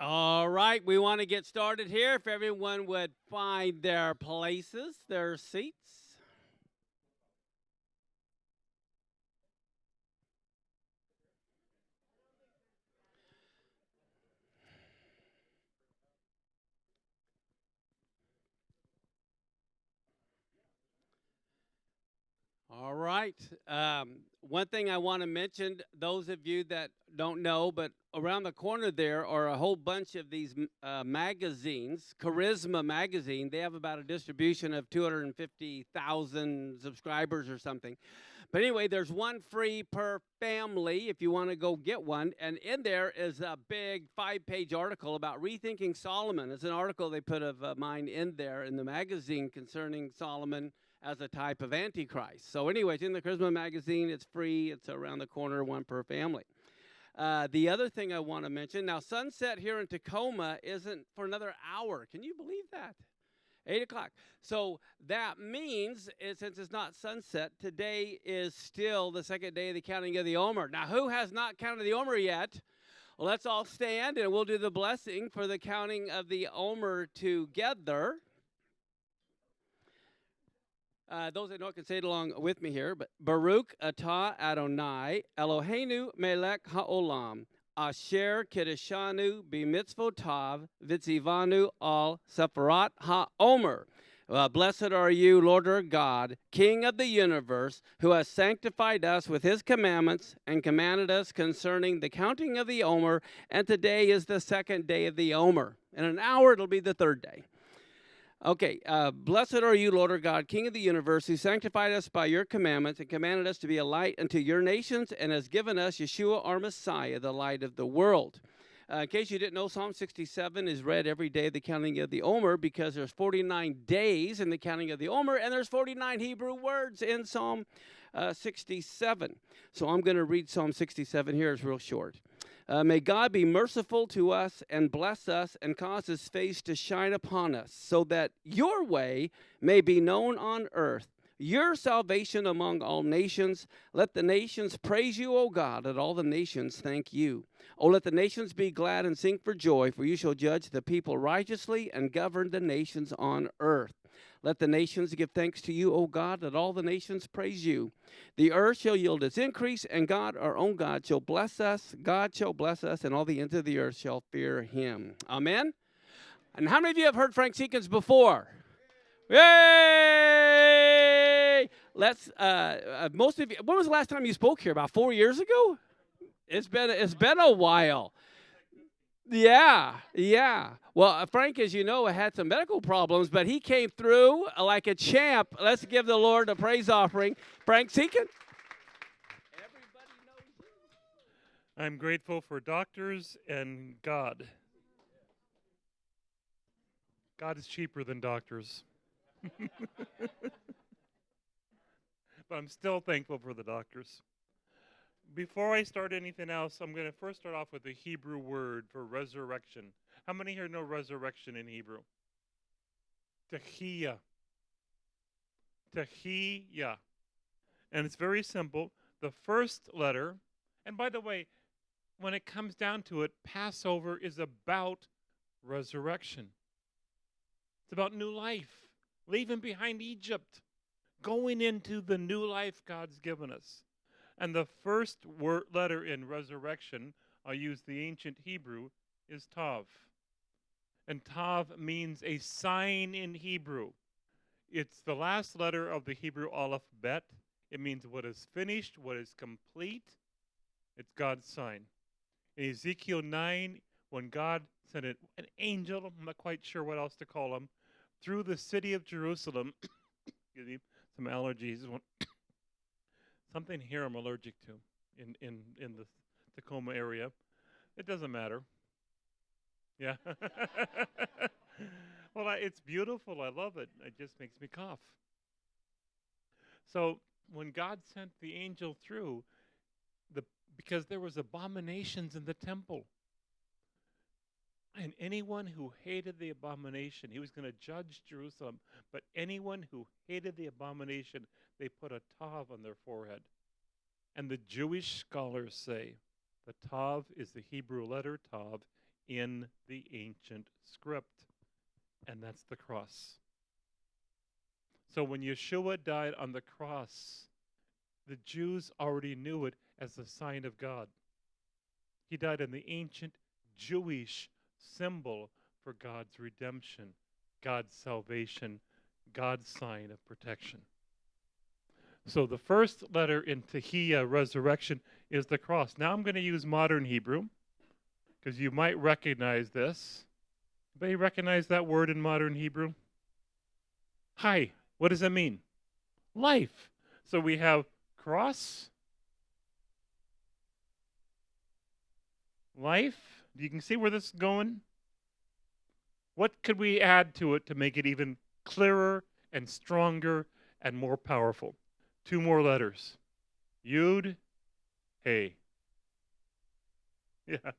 All right, we want to get started here. If everyone would find their places, their seats. All right. Um, one thing I want to mention, those of you that don't know, but around the corner there are a whole bunch of these uh, magazines. Charisma magazine, they have about a distribution of 250,000 subscribers or something. But anyway, there's one free per family if you want to go get one. And in there is a big five page article about rethinking Solomon. It's an article they put of uh, mine in there in the magazine concerning Solomon as a type of antichrist. So, anyways, in the Charisma magazine, it's free. It's around the corner, one per family. Uh, the other thing I want to mention now, sunset here in Tacoma isn't for another hour. Can you believe that? Eight o'clock. So that means, it, since it's not sunset, today is still the second day of the counting of the Omer. Now, who has not counted the Omer yet? Let's all stand and we'll do the blessing for the counting of the Omer together. Uh, those that know can say it along with me here. But Baruch atah Adonai Eloheinu melech haolam asher kiddushanu b'mitzvotav vitzivanu al sefirat haomer. Uh, blessed are you, Lord our God, King of the universe, who has sanctified us with his commandments and commanded us concerning the counting of the Omer. And today is the second day of the Omer. In an hour, it'll be the third day. Okay, uh, blessed are you, Lord our God, King of the universe, who sanctified us by your commandments and commanded us to be a light unto your nations and has given us Yeshua, our Messiah, the light of the world. Uh, in case you didn't know, Psalm 67 is read every day of the counting of the Omer because there's 49 days in the counting of the Omer and there's 49 Hebrew words in Psalm uh, 67. So I'm going to read Psalm 67 here. It's real short. Uh, may God be merciful to us and bless us and cause his face to shine upon us, so that your way may be known on earth, your salvation among all nations. Let the nations praise you, O God, let all the nations thank you. O let the nations be glad and sing for joy, for you shall judge the people righteously and govern the nations on earth. Let the nations give thanks to you, O God. Let all the nations praise you. The earth shall yield its increase, and God, our own God, shall bless us. God shall bless us, and all the ends of the earth shall fear him. Amen. And how many of you have heard Frank Seekins before? Yay! Let's. Uh, uh, most of you. When was the last time you spoke here? About four years ago. It's been. It's been a while. Yeah, yeah. Well, uh, Frank, as you know, had some medical problems, but he came through like a champ. Let's give the Lord a praise offering. Frank Seekin. I'm grateful for doctors and God. God is cheaper than doctors. but I'm still thankful for the doctors. Before I start anything else, I'm going to first start off with the Hebrew word for resurrection. How many here know resurrection in Hebrew? Tehiyah. Tehiyah. And it's very simple. The first letter, and by the way, when it comes down to it, Passover is about resurrection. It's about new life, leaving behind Egypt, going into the new life God's given us. And the first word, letter in resurrection, I'll use the ancient Hebrew, is Tav. And Tav means a sign in Hebrew. It's the last letter of the Hebrew alphabet. It means what is finished, what is complete. It's God's sign. In Ezekiel 9, when God sent an angel, I'm not quite sure what else to call him, through the city of Jerusalem, excuse me, some allergies something here I'm allergic to in, in, in the Tacoma area. It doesn't matter. Yeah. well, I, it's beautiful. I love it. It just makes me cough. So when God sent the angel through, the because there was abominations in the temple. And anyone who hated the abomination, he was going to judge Jerusalem. But anyone who hated the abomination, they put a tav on their forehead. And the Jewish scholars say the tav is the Hebrew letter tav. in the ancient script, and that's the cross. So when Yeshua died on the cross, the Jews already knew it as the sign of God. He died in the ancient Jewish symbol for God's redemption, God's salvation, God's sign of protection. So the first letter in Tehillah, resurrection, is the cross. Now I'm going to use modern Hebrew because you might recognize this. Anybody recognize that word in modern Hebrew? Chai. What does that mean? Life. So we have cross, life. You can see where this is going. What could we add to it to make it even clearer and stronger and more powerful? Two more letters. Yud, Hey. Yeah,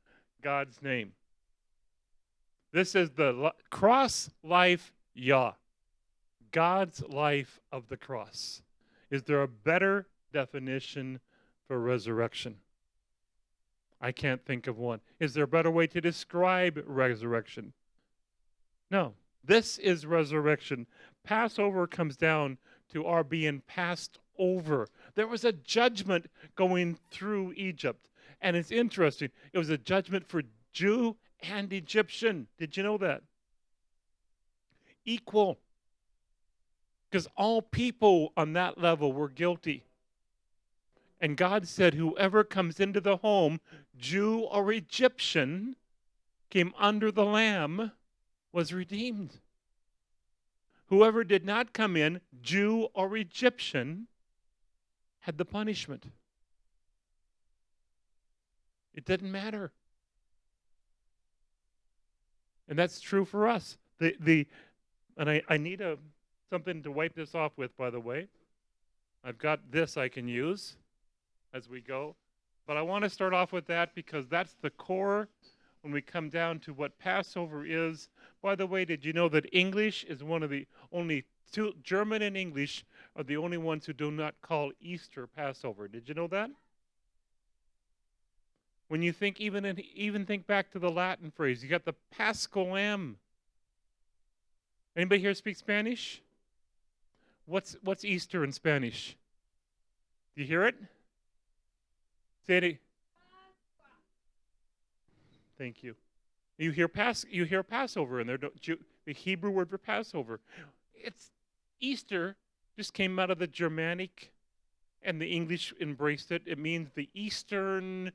God's name. This is the cross life Yah. God's life of the cross. Is there a better definition for resurrection? I can't think of one. Is there a better way to describe resurrection? No. This is resurrection. Passover comes down to our being passed over. There was a judgment going through Egypt. And it's interesting. It was a judgment for Jew and Egyptian. Did you know that? Equal. Because all people on that level were guilty. And God said, Whoever comes into the home, Jew or Egyptian, came under the Lamb, was redeemed. Whoever did not come in, Jew or Egyptian, had the punishment. It didn't matter. And that's true for us. The the and I, I need a something to wipe this off with, by the way. I've got this I can use as we go. But I want to start off with that because that's the core when we come down to what Passover is. By the way, did you know that English is one of the only two, German and English are the only ones who do not call Easter Passover? Did you know that? When you think even in, even think back to the Latin phrase, you got the Paschal Lamb. Anybody here speak Spanish? What's what's Easter in Spanish? Do you hear it? Say it. Thank you. You hear Pas you hear Passover in there, don't you? The Hebrew word for Passover. It's Easter just came out of the Germanic and the English embraced it. It means the eastern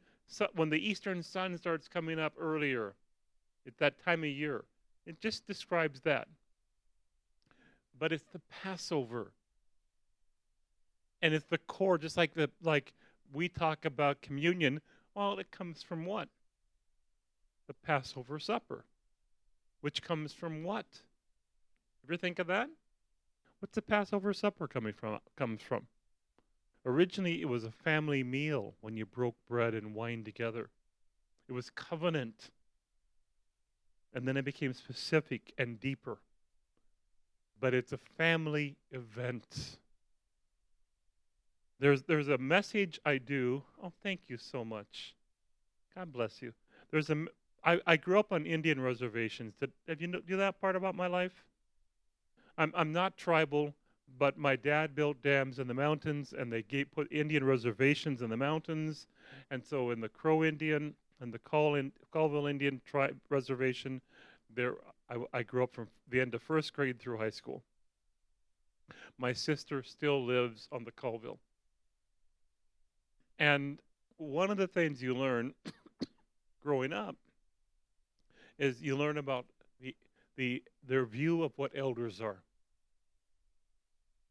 when the eastern sun starts coming up earlier at that time of year. It just describes that. But it's the Passover. And it's the core, just like the like we talk about communion. Well, it comes from what? The Passover supper. Which comes from what? Ever think of that? What's the Passover supper coming from comes from? Originally, it was a family meal when you broke bread and wine together. It was covenant. And then it became specific and deeper. But it's a family event. There's, there's a message I do. Oh, thank you so much. God bless you. There's a, I, I grew up on Indian reservations. Did, have you know, do that part about my life? I'm, I'm not tribal but my dad built dams in the mountains and they gave, put Indian reservations in the mountains. And so in the Crow Indian and the Colville Indian tribe reservation, there I, I grew up from the end of first grade through high school. My sister still lives on the Colville. And one of the things you learn growing up is you learn about the, the their view of what elders are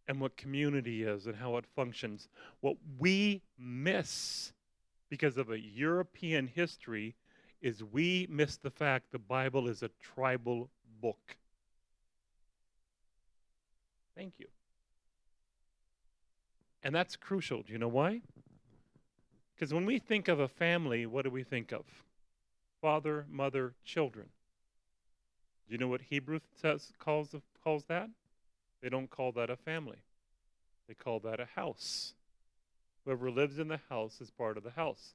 and what community is and how it functions. What we miss because of a European history is we miss the fact the Bible is a tribal book. Thank you. And that's crucial. Do you know why? Because when we think of a family, what do we think of? Father, mother, children. Do you know what Hebrew says calls calls that? They don't call that a family. They call that a house. Whoever lives in the house is part of the house.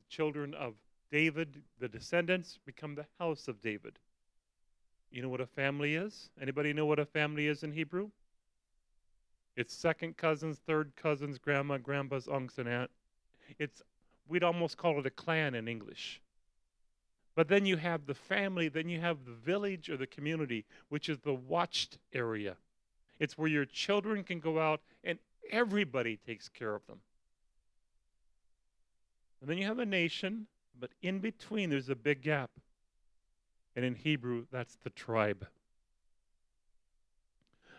The children of David, the descendants, become the house of David. You know what a family is? Anybody know what a family is in Hebrew? It's second cousins, third cousins, grandma, grandpa's, uncles, and aunt. It's we'd almost call it a clan in English. But then you have the family, then you have the village or the community, which is the watched area. It's where your children can go out and everybody takes care of them. And then you have a nation, but in between there's a big gap. And in Hebrew, that's the tribe.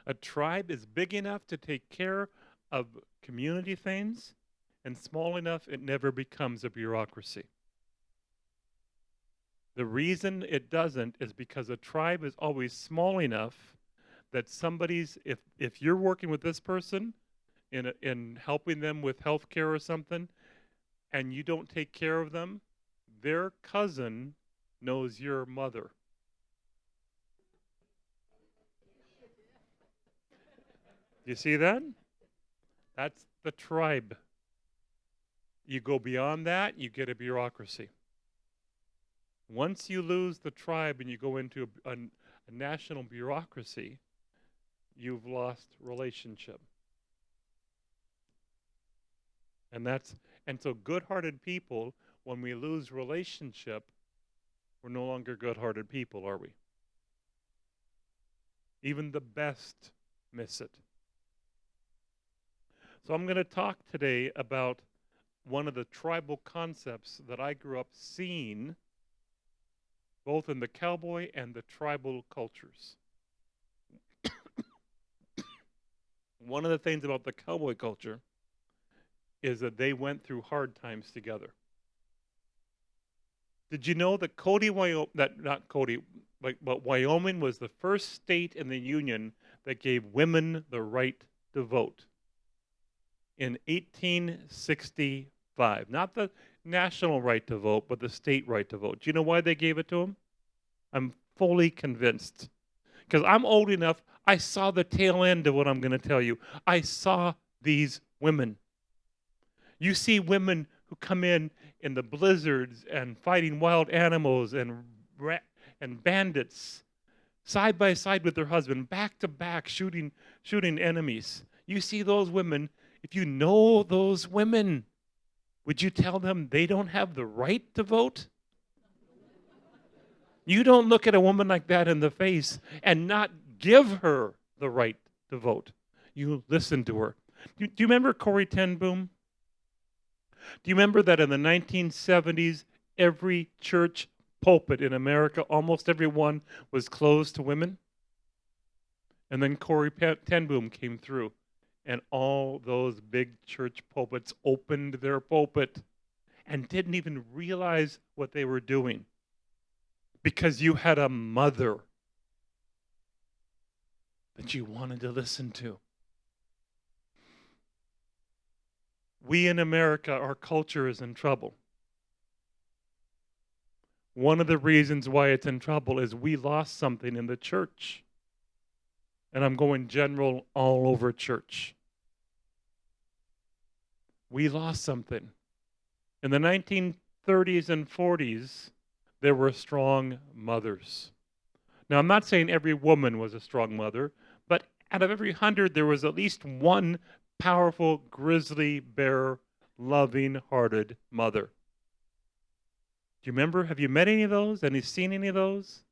A tribe is big enough to take care of community things and small enough it never becomes a bureaucracy. The reason it doesn't is because a tribe is always small enough that somebody's if if you're working with this person in a, in helping them with health care or something and you don't take care of them, their cousin knows your mother. You see that? That's the tribe. You go beyond that, you get a bureaucracy. Once you lose the tribe and you go into a, a, a national bureaucracy, you've lost relationship. And that's and so good-hearted people when we lose relationship, we're no longer good-hearted people, are we? Even the best miss it. So I'm going to talk today about one of the tribal concepts that I grew up seeing both in the cowboy and the tribal cultures. One of the things about the cowboy culture is that they went through hard times together. Did you know that Cody, Wyoming, that not Cody, but, but Wyoming was the first state in the Union that gave women the right to vote? In 1865. Not the national right to vote, but the state right to vote. Do you know why they gave it to them? I'm fully convinced. Because I'm old enough, I saw the tail end of what I'm going to tell you. I saw these women. You see women who come in in the blizzards and fighting wild animals and ra- and bandits side by side with their husband, back to back, shooting shooting enemies. You see those women. If you know those women, would you tell them they don't have the right to vote? You don't look at a woman like that in the face and not give her the right to vote. You listen to her. Do, do you remember Corrie ten Boom? Do you remember that in the 1970s, every church pulpit in America, almost every one, was closed to women? And then Corrie ten Boom came through, and all those big church pulpits opened their pulpit and didn't even realize what they were doing because you had a mother that you wanted to listen to. we in America, our culture is in trouble. One of the reasons why it's in trouble is we lost something in the church. And I'm going general all over church. We lost something. In the 1930s and 40s, there were strong mothers. Now, I'm not saying every woman was a strong mother, but out of every hundred, there was at least one powerful grizzly bear loving hearted mother. Do you remember? Have you met any of those? Any seen any of those?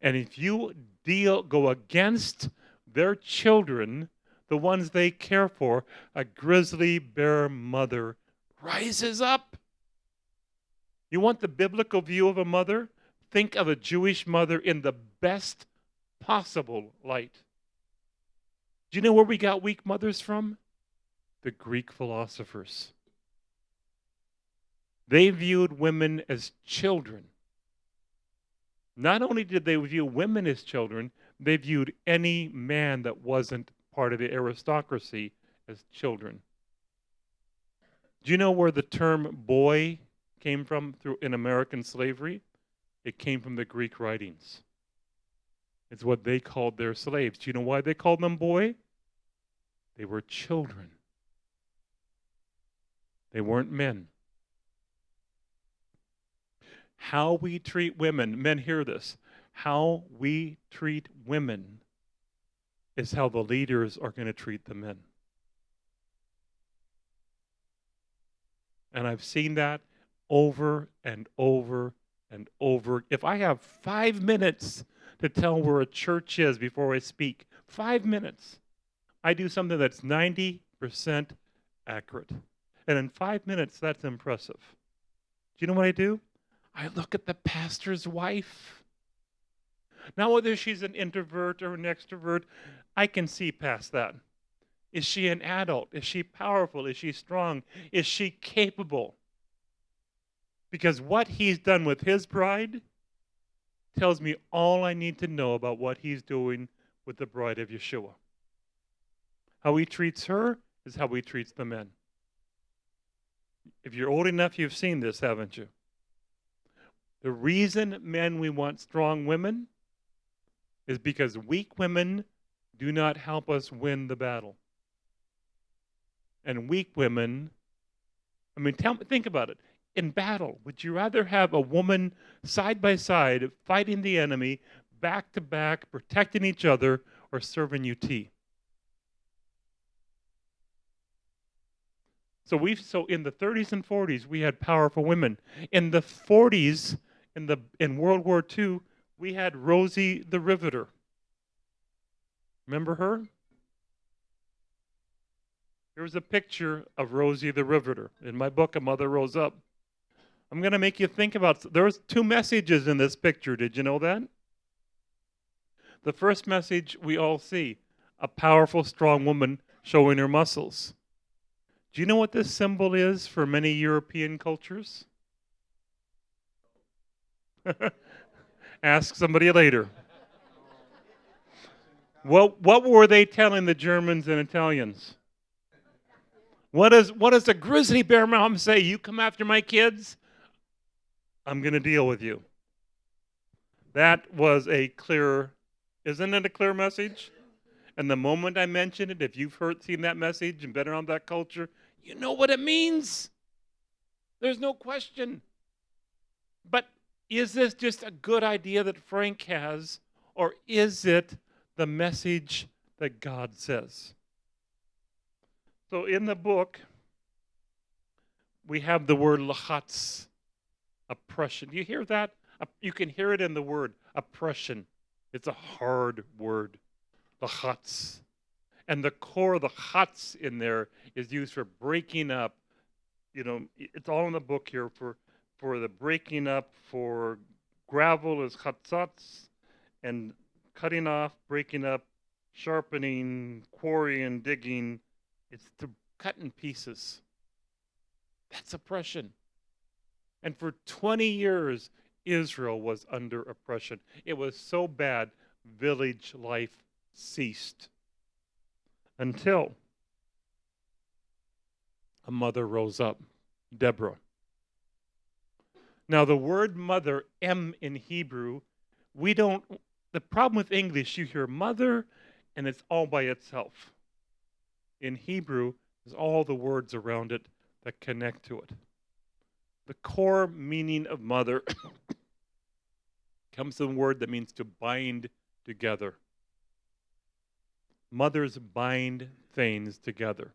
And if you deal go against their children, the ones they care for, a grizzly bear mother rises up. You want the biblical view of a mother? Think of a Jewish mother in the best possible light. Do you know where we got weak mothers from? The Greek philosophers. They viewed women as children. Not only did they view women as children, they viewed any man that wasn't part of the aristocracy as children. Do you know where the term boy came from through in American slavery? It came from the Greek writings. It's what they called their slaves. Do you know why they called them boy? They were children. They weren't men. How we treat women, men hear this. How we treat women is how the leaders are going to treat the men. And I've seen that over and over and over. If I have five minutes to tell where a church is before I speak, five minutes, I do something that's 90% accurate. And in five minutes, that's impressive. Do you know what I do? I look at the pastor's wife. Now, whether she's an introvert or an extrovert, I can see past that. Is she an adult? Is she powerful? Is she strong? Is she capable? Because what he's done with his bride tells me all I need to know about what he's doing with the bride of Yeshua. How he treats her is how he treats the men. If you're old enough, you've seen this, haven't you? The reason men we want strong women is because weak women do not help us win the battle. And weak women, I mean, tell, think about it in battle? Would you rather have a woman side by side fighting the enemy, back to back, protecting each other, or serving UT? So we so in the 30s and 40s we had powerful women. In the 40s, in the in World War II, we had Rosie the Riveter. Remember her? Here's a picture of Rosie the Riveter. In my book, A Mother Rose Up. I'm going to make you think about there's two messages in this picture. Did you know that? The first message we all see a powerful, strong woman showing her muscles. Do you know what this symbol is for many European cultures? Ask somebody later. What, what were they telling the Germans and Italians? What does, what does a grizzly bear mom say? You come after my kids? I'm going to deal with you. That was a clear, isn't it a clear message? And the moment I mention it, if you've heard, seen that message and been around that culture, you know what it means. There's no question. But is this just a good idea that Frank has, or is it the message that God says? So in the book, we have the word lachatz, oppression. Do you hear that? You can hear it in the word oppression. It's a hard word, the chutz. And the core of the chutz in there is used for breaking up. You know, it's all in the book here for for the breaking up. For gravel is chatzatz, and cutting off, breaking up, sharpening, quarrying, digging. It's to cut in pieces. That's oppression. And for 20 years, Israel was under oppression. It was so bad, village life ceased. Until a mother rose up, Deborah. Now, the word mother, M in Hebrew, we don't, the problem with English, you hear mother and it's all by itself. In Hebrew, there's all the words around it that connect to it. The core meaning of mother comes from a word that means to bind together. Mothers bind things together.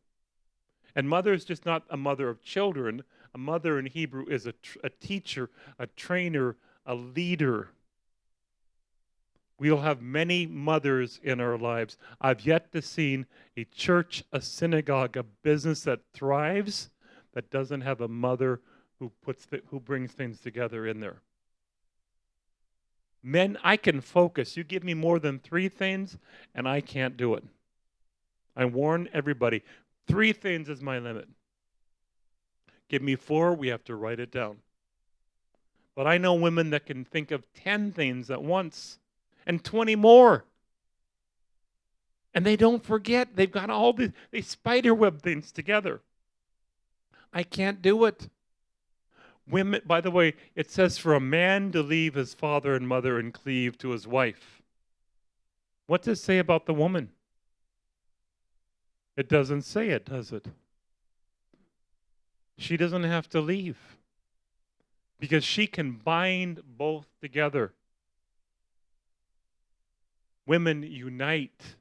And mother is just not a mother of children. A mother in Hebrew is a, a teacher, a trainer, a leader. We'll have many mothers in our lives. I've yet to see a church, a synagogue, a business that thrives that doesn't have a mother who puts the, who brings things together in there. Men, I can focus. You give me more than three things, and I can't do it. I warn everybody three things is my limit. Give me four, we have to write it down. But I know women that can think of 10 things at once and 20 more. And they don't forget. They've got all these, they spiderweb things together. I can't do it. Women, by the way, it says for a man to leave his father and mother and cleave to his wife. What does it say about the woman? It doesn't say it, does it? She doesn't have to leave. because she can bind both together. Women unite,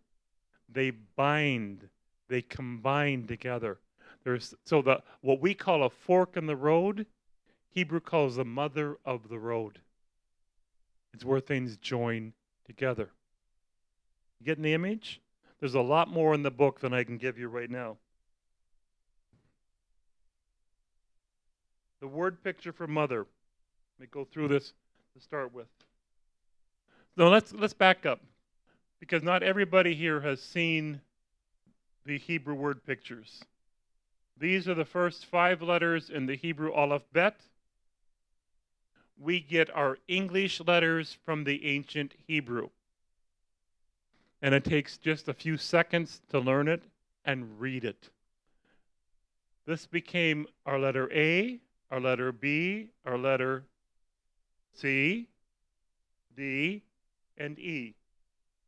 they bind, they combine together. There's so the what we call a fork in the road, Hebrew calls the mother of the road. It's where things join together. You getting the image? There's a lot more in the book than I can give you right now. The word picture for mother. Let me go through this to start with. So let's let's back up. Because not everybody here has seen the Hebrew word pictures. These are the first five letters in the Hebrew alphabet. We get our English letters from the ancient Hebrew. And it takes just a few seconds to learn it and read it. This became our letter A, our letter B, our letter C, D, and E.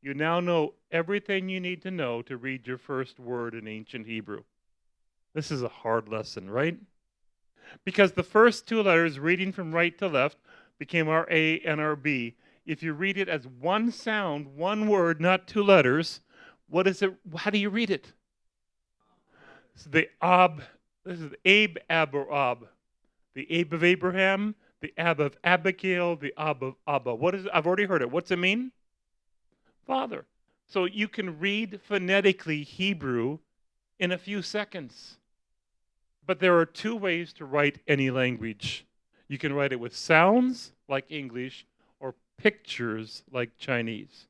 You now know everything you need to know to read your first word in ancient Hebrew. This is a hard lesson, right? Because the first two letters, reading from right to left, became our A and our B. If you read it as one sound, one word, not two letters, what is it? How do you read it? So the Ab, this is Abe, Ab, or Ab. The Abe of Abraham, the Ab of Abigail, the Ab of Abba. What is it? I've already heard it. What's it mean? Father. So you can read phonetically Hebrew in a few seconds. But there are two ways to write any language. You can write it with sounds, like English, or pictures, like Chinese.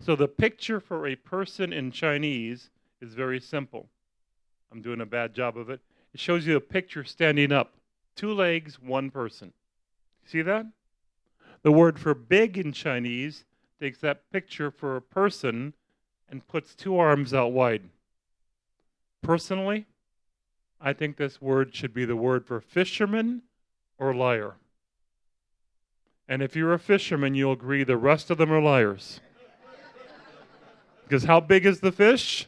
So the picture for a person in Chinese is very simple. I'm doing a bad job of it. It shows you a picture standing up, two legs, one person. See that? The word for big in Chinese takes that picture for a person and puts two arms out wide. Personally, I think this word should be the word for fisherman or liar. And if you're a fisherman, you'll agree the rest of them are liars. Because how big is the fish?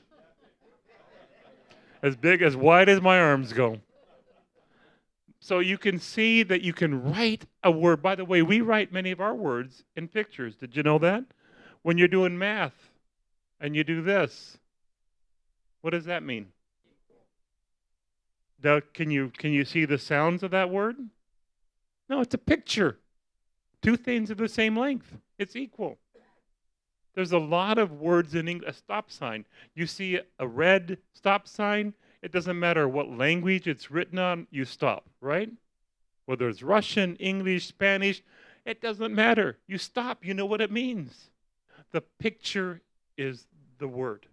As big, as wide as my arms go. So you can see that you can write a word. By the way, we write many of our words in pictures. Did you know that? When you're doing math and you do this, what does that mean? Can you can you see the sounds of that word? No, it's a picture. Two things of the same length. It's equal. There's a lot of words in English. A stop sign. You see a red stop sign, it doesn't matter what language it's written on, you stop, right? Whether it's Russian, English, Spanish, it doesn't matter. You stop, you know what it means. The picture is the word.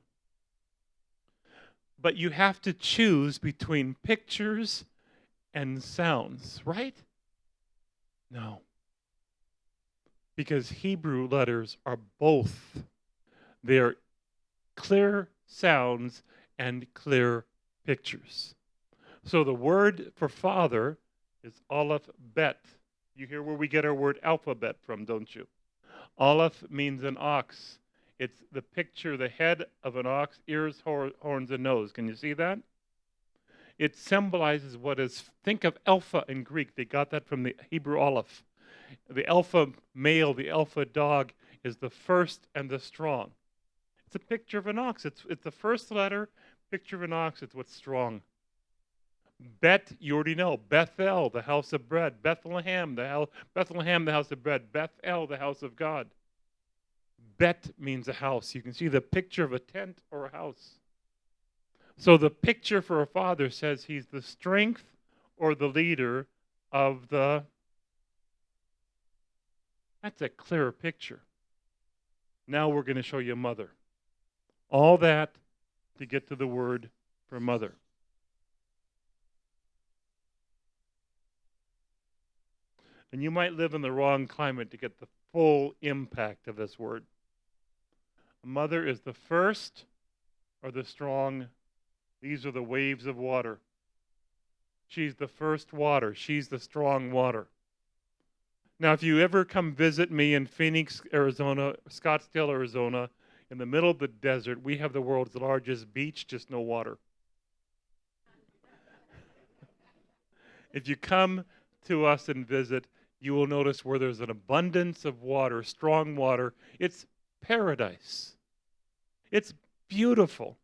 But you have to choose between pictures and sounds, right? No. Because Hebrew letters are both. They're clear sounds and clear pictures. So the word for father is Aleph Bet. You hear where we get our word alphabet from, don't you? Aleph means an ox. It's the picture, the head of an ox, ears, hor- horns, and nose. Can you see that? It symbolizes what is, think of alpha in Greek. They got that from the Hebrew Aleph. The alpha male, the alpha dog, is the first and the strong. It's a picture of an ox. It's, it's the first letter Picture of an ox, it's what's strong. Bet, you already know. Bethel, the house of bread. Bethlehem, the house, Bethlehem, the house of bread. Bethel, the house of God. Bet means a house. You can see the picture of a tent or a house. So the picture for a father says he's the strength or the leader of the. That's a clearer picture. Now we're going to show you a mother. All that to get to the word for mother. And you might live in the wrong climate to get the full impact of this word. A mother is the first or the strong. These are the waves of water. She's the first water. She's the strong water. Now, if you ever come visit me in Phoenix, Arizona, Scottsdale, Arizona, in the middle of the desert, we have the world's largest beach, just no water. if you come to us and visit, you will notice where there's an abundance of water, strong water, it's paradise. It's beautiful.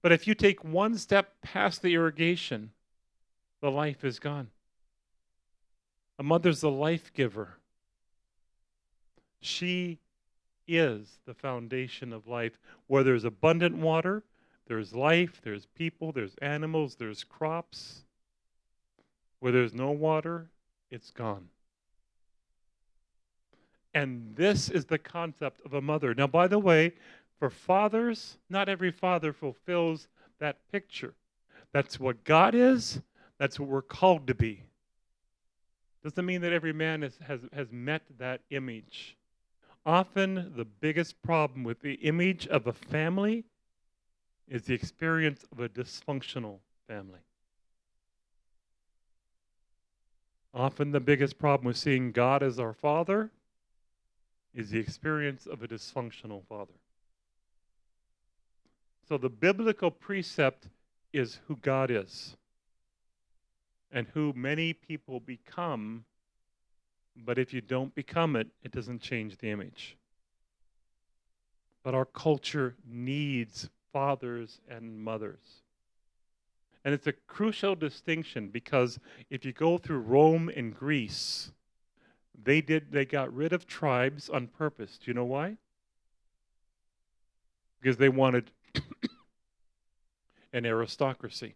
But if you take one step past the irrigation, the life is gone. A mother's the life giver. She is the foundation of life. Where there's abundant water, there's life, there's people, there's animals, there's crops. Where there's no water, it's gone. And this is the concept of a mother. Now, by the way, for fathers, not every father fulfills that picture. That's what God is, that's what we're called to be. Doesn't mean that every man is, has, has met that image. Often, the biggest problem with the image of a family is the experience of a dysfunctional family. Often, the biggest problem with seeing God as our Father is the experience of a dysfunctional father. So, the biblical precept is who God is and who many people become. But if you don't become it, it doesn't change the image. But our culture needs fathers and mothers. And it's a crucial distinction because if you go through Rome and Greece, they did they got rid of tribes on purpose. Do you know why? Because they wanted an aristocracy.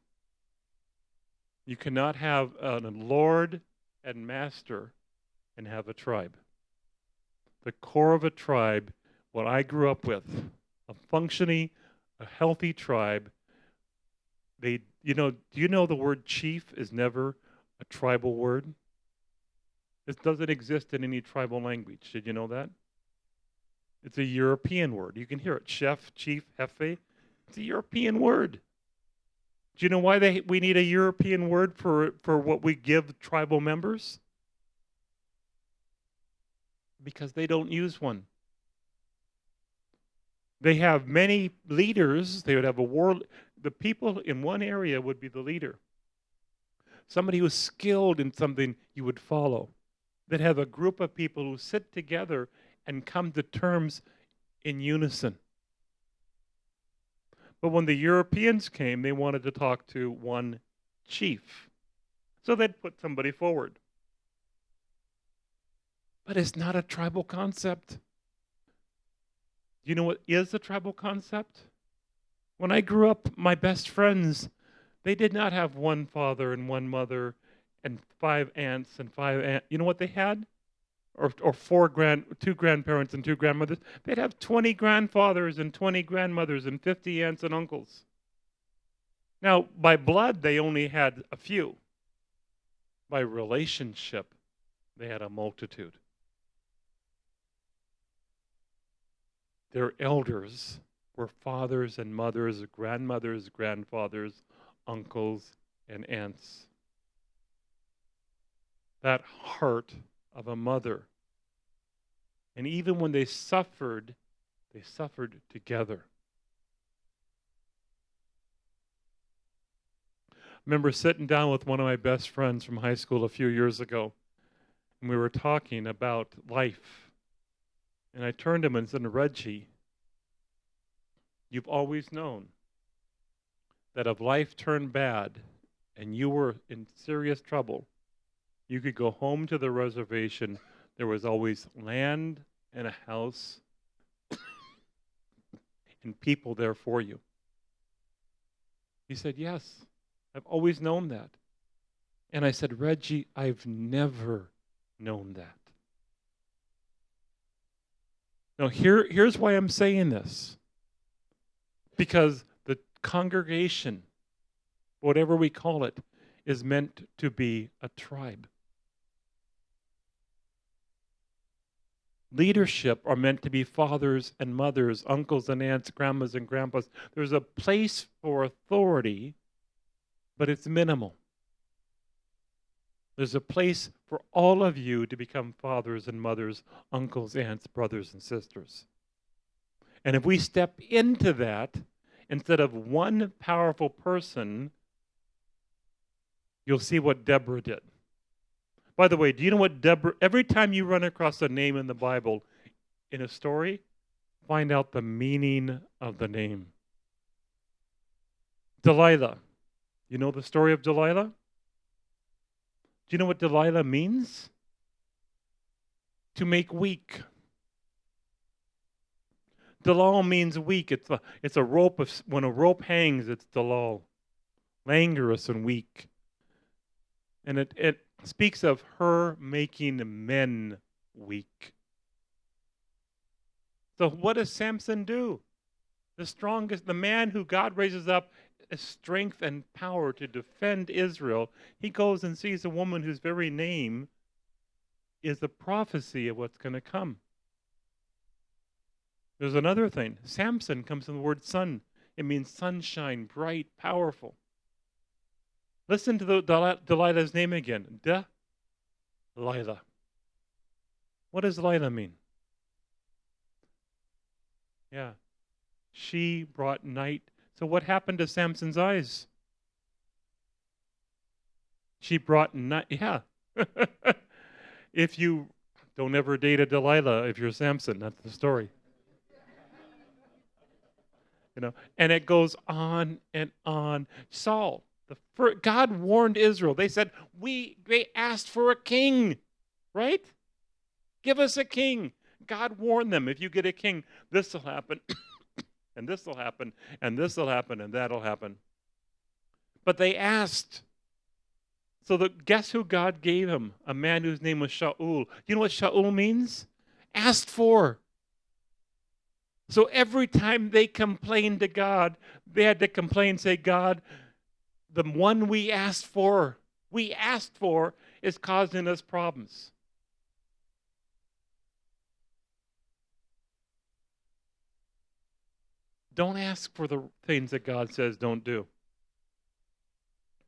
You cannot have a lord and master and have a tribe. The core of a tribe, what I grew up with, a functioning, a healthy tribe, they you know, do you know the word chief is never a tribal word? This doesn't exist in any tribal language. Did you know that? It's a European word. You can hear it. Chef, chief, jefe. It's a European word. Do you know why they, we need a European word for, for what we give tribal members? Because they don't use one. They have many leaders. They would have a war. The people in one area would be the leader. Somebody who's skilled in something you would follow that have a group of people who sit together and come to terms in unison. But when the Europeans came, they wanted to talk to one chief. So they'd put somebody forward. But it's not a tribal concept. Do you know what is a tribal concept? When I grew up, my best friends, they did not have one father and one mother and five aunts and five aunts. You know what they had? Or, or four grand, two grandparents and two grandmothers. They'd have 20 grandfathers and 20 grandmothers and 50 aunts and uncles. Now, by blood, they only had a few. By relationship, they had a multitude. Their elders were fathers and mothers, grandmothers, grandfathers, uncles, and aunts that heart of a mother. And even when they suffered, they suffered together. I remember sitting down with one of my best friends from high school a few years ago, and we were talking about life. And I turned to him and said, Reggie, you've always known that if life turned bad and you were in serious trouble, you could go home to the reservation. There was always land and a house and people there for you. He said, Yes, I've always known that. And I said, Reggie, I've never known that. Now, here, here's why I'm saying this. Because the congregation, whatever we call it, is meant to be a tribe. Leadership are meant to be fathers and mothers, uncles and aunts, grandmas and grandpas. There's a place for authority, but it's minimal. There's a place for all of you to become fathers and mothers, uncles, aunts, brothers, and sisters. And if we step into that, instead of one powerful person, you'll see what Deborah did. By the way, do you know what Deborah? Every time you run across a name in the Bible, in a story, find out the meaning of the name. Delilah. You know the story of Delilah? Do you know what Delilah means? To make weak. Dalal means weak. It's a, it's a rope of when a rope hangs, it's Dalal. Languorous and weak. And it, it speaks of her making men weak. So what does Samson do? The strongest, the man who God raises up strength and power to defend Israel, he goes and sees a woman whose very name is the prophecy of what's going to come. There's another thing. Samson comes from the word sun. It means sunshine, bright, powerful. Listen to the Delilah's name again. Delilah. What does Delilah mean? Yeah. She brought night. So what happened to Samson's eyes? She brought night. Yeah. if you don't ever date a Delilah if you're Samson, that's the story. you know, and it goes on and on. Saul, the God warned Israel. They said, "We they asked for a king, right? Give us a king." God warned them, if you get a king, this will happen, and this will happen, and this will happen, and that'll happen. But they asked. So the, guess who God gave him? A man whose name was Shaul. Do you know what Shaul means? Asked for. So every time they complained to God, they had to complain, say, God, the one we asked for, we asked for, is causing us problems. Don't ask for the things that God says don't do.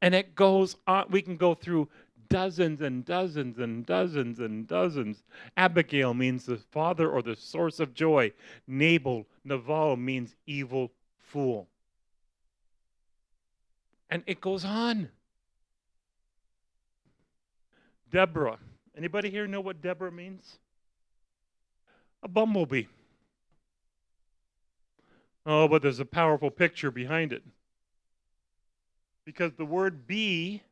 And it goes on. We can go through dozens and dozens and dozens and dozens. Abigail means the father or the source of joy. Nabal, Naval means evil fool. And it goes on. Deborah. Anybody here know what Deborah means? A bumblebee. Oh, but there's a powerful picture behind it. Because the word be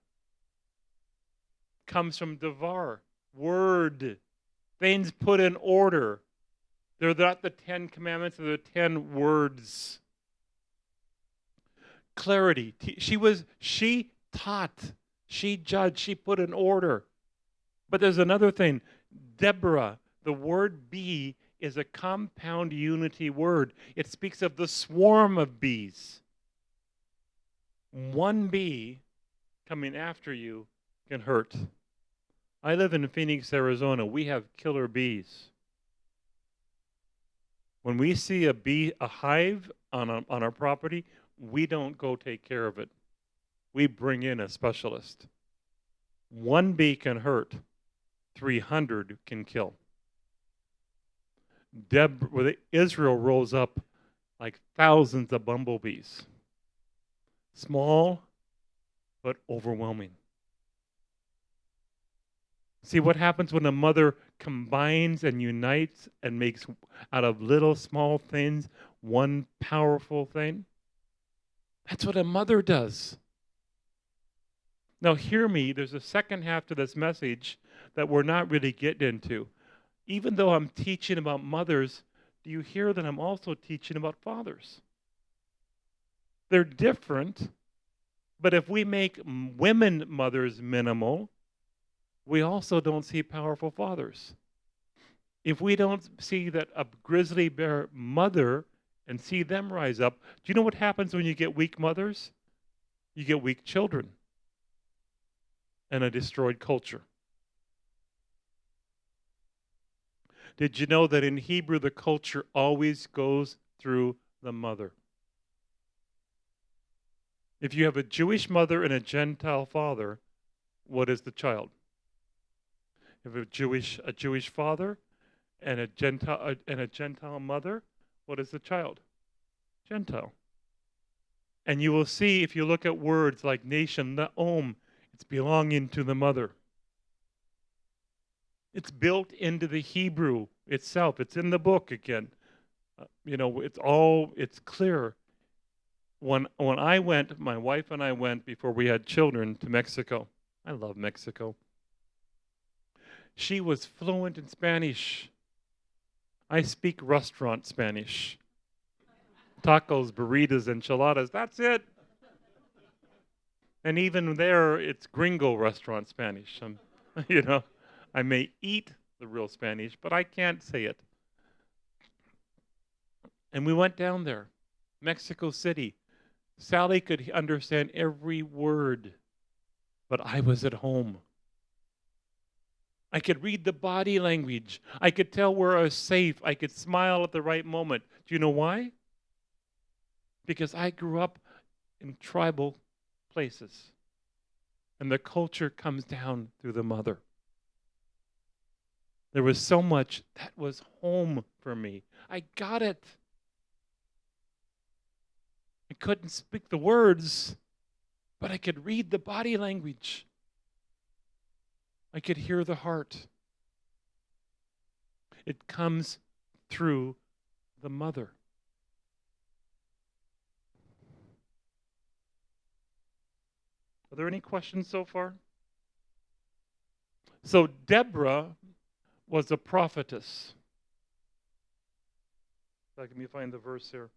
comes from devar, word, things put in order. They're not the Ten Commandments, they're the Ten Words. Clarity. She was, she taught, she judged, she put an order. But there's another thing. Deborah, the word bee is a compound unity word. It speaks of the swarm of bees. One bee coming after you can hurt. I live in Phoenix, Arizona. We have killer bees. When we see a bee, a hive on, a, on our property, we don't go take care of it. We bring in a specialist. One bee can hurt, 300 can kill. Deb, Israel rose up like thousands of bumblebees. Small, but overwhelming. See what happens when a mother combines and unites and makes out of little small things one powerful thing? That's what a mother does. Now, hear me, there's a second half to this message that we're not really getting into even though I'm teaching about mothers, do you hear that I'm also teaching about fathers? They're different, but if we make women mothers minimal, we also don't see powerful fathers. If we don't see that a grizzly bear mother and see them rise up, do you know what happens when you get weak mothers? You get weak children and a destroyed culture. Did you know that in Hebrew the culture always goes through the mother? If you have a Jewish mother and a Gentile father, what is the child? If a Jewish a Jewish father and a Gentile uh, and a Gentile mother, what is the child? Gentile. And you will see if you look at words like nation, the om, it's belonging to the mother. It's built into the Hebrew itself. It's in the book again. Uh, you know, it's all it's clear. When when I went, my wife and I went before we had children to Mexico. I love Mexico. She was fluent in Spanish. I speak restaurant Spanish. Tacos, burritos, enchiladas, that's it. And even there, it's gringo restaurant Spanish. Um, you know, I may eat the real Spanish, but I can't say it. And we went down there, Mexico City. Sally could understand every word, but I was at home. I could read the body language. I could tell where I was safe. I could smile at the right moment. Do you know why? Because I grew up in tribal places. And the culture comes down through the mother. There was so much that was home for me. I got it. I couldn't speak the words, but I could read the body language. I could hear the heart. It comes through the mother. Are there any questions so far? So, Deborah was a prophetess. Uh, Let me find the verse here.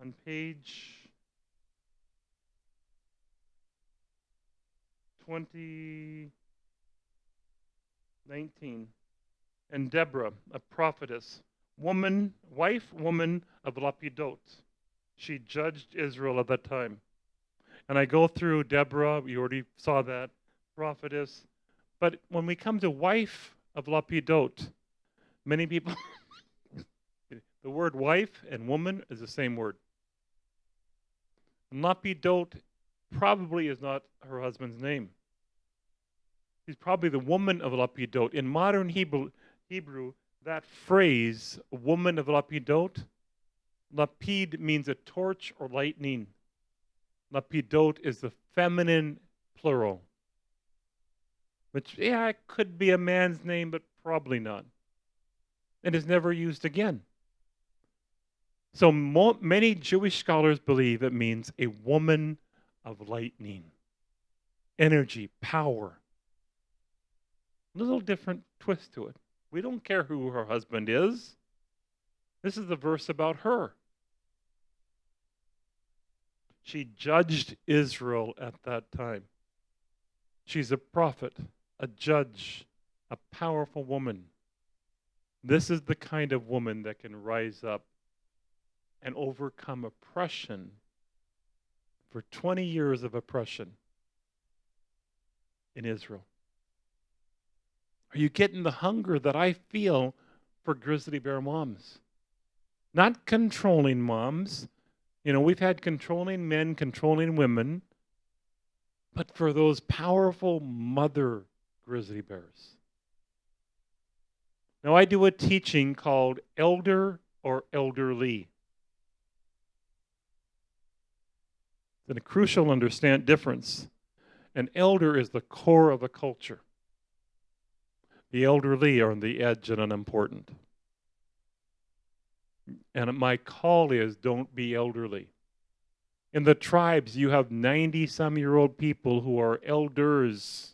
On page 2019. And Deborah, a prophetess, woman, wife, woman of Lapidot. She judged Israel at that time. And I go through Deborah, we already saw that, prophetess. But when we come to wife of Lapidot, many people, the word wife and woman is the same word. Lapidot probably is not her husband's name. She's probably the woman of Lapidot. In modern Hebrew, Hebrew that phrase, woman of Lapidot, Lapid means a torch or lightning. Lapidot is the feminine plural. Which, yeah, it could be a man's name, but probably not. And is never used again. So mo- many Jewish scholars believe it means a woman of lightning, energy, power. A little different twist to it. We don't care who her husband is. This is the verse about her. She judged Israel at that time. She's a prophet, a judge, a powerful woman. This is the kind of woman that can rise up and overcome oppression for 20 years of oppression in Israel. Are you getting the hunger that I feel for grizzly bear moms? Not controlling moms, you know, we've had controlling men, controlling women, but for those powerful mother grizzly bears. Now, I do a teaching called Elder or Elderly. It's a crucial understand difference. An elder is the core of a culture. The elderly are on the edge and unimportant. And my call is don't be elderly. In the tribes, you have 90 some year old people who are elders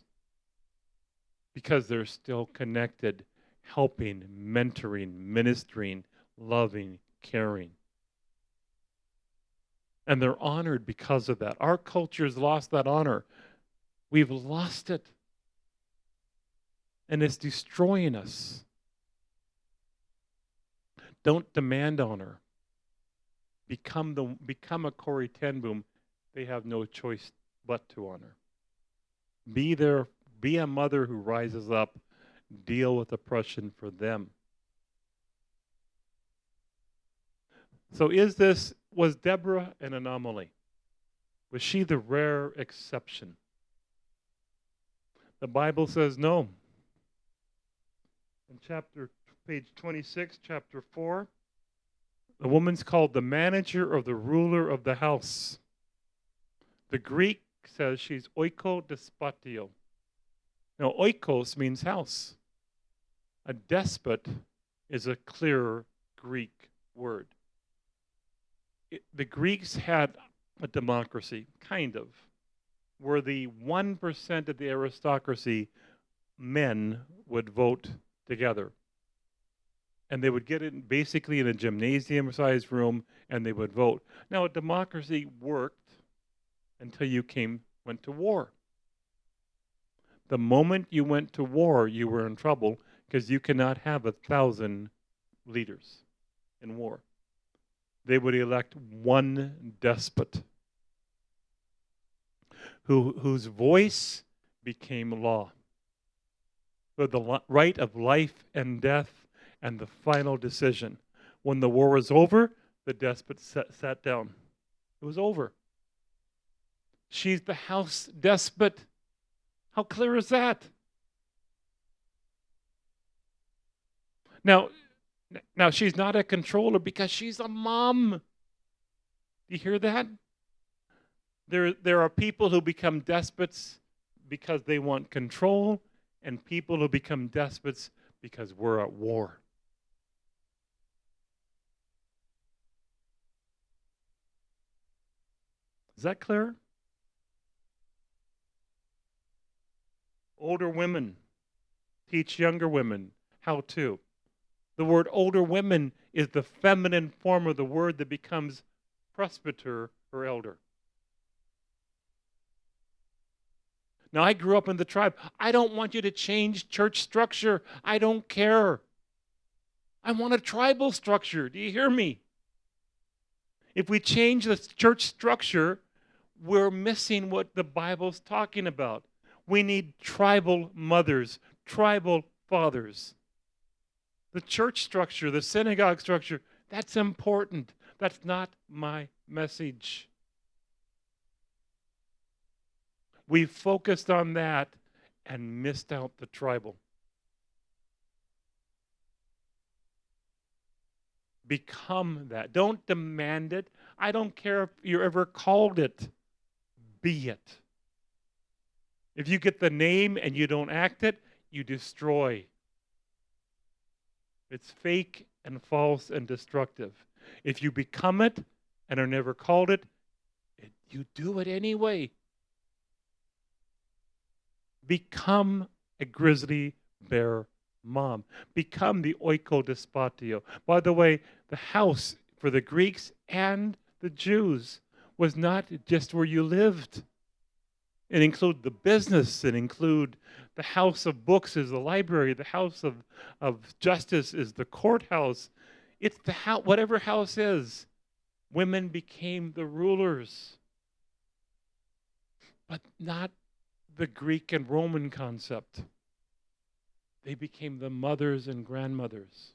because they're still connected, helping, mentoring, ministering, loving, caring. And they're honored because of that. Our culture has lost that honor. We've lost it. And it's destroying us. Don't demand honor. Become the become a Corrie ten Boom. They have no choice but to honor. Be there. Be a mother who rises up. Deal with oppression for them. So, is this was Deborah an anomaly? Was she the rare exception? The Bible says no. In chapter page 26, chapter 4. The woman's called the manager or the ruler of the house. The Greek says she's oiko despatio. Now, oikos means house. A despot is a clearer Greek word. It, the Greeks had a democracy, kind of, where the 1% of the aristocracy, men, would vote together. And they would get in basically in a gymnasium sized room and they would vote. Now, a democracy worked until you came went to war. The moment you went to war, you were in trouble because you cannot have a thousand leaders in war. They would elect one despot who, whose voice became law. With the right of life and death and the final decision. When the war was over, the despot sat, sat down. It was over. She's the house despot. How clear is that? Now, now she's not a controller because she's a mom. Do you hear that? There, there are people who become despots because they want control, and people who become despots because we're at war. Is that clear? Older women teach younger women how to. The word older women is the feminine form of the word that becomes presbyter or elder. Now, I grew up in the tribe. I don't want you to change church structure. I don't care. I want a tribal structure. Do you hear me? If we change the church structure, we're missing what the Bible's talking about. We need tribal mothers, tribal fathers. The church structure, the synagogue structure, that's important. That's not my message. We focused on that and missed out the tribal. Become that. Don't demand it. I don't care if you're ever called it. Be it. If you get the name and you don't act it, you destroy. It's fake and false and destructive. If you become it and are never called it, it you do it anyway. Become a grizzly bear mom. Become the oikodespotio. By the way, the house for the Greeks and the Jews was not just where you lived. It include the business, it include the house of books is the library, the house of, of justice is the courthouse. It's the house, whatever house is. Women became the rulers. But not the Greek and Roman concept. They became the mothers and grandmothers.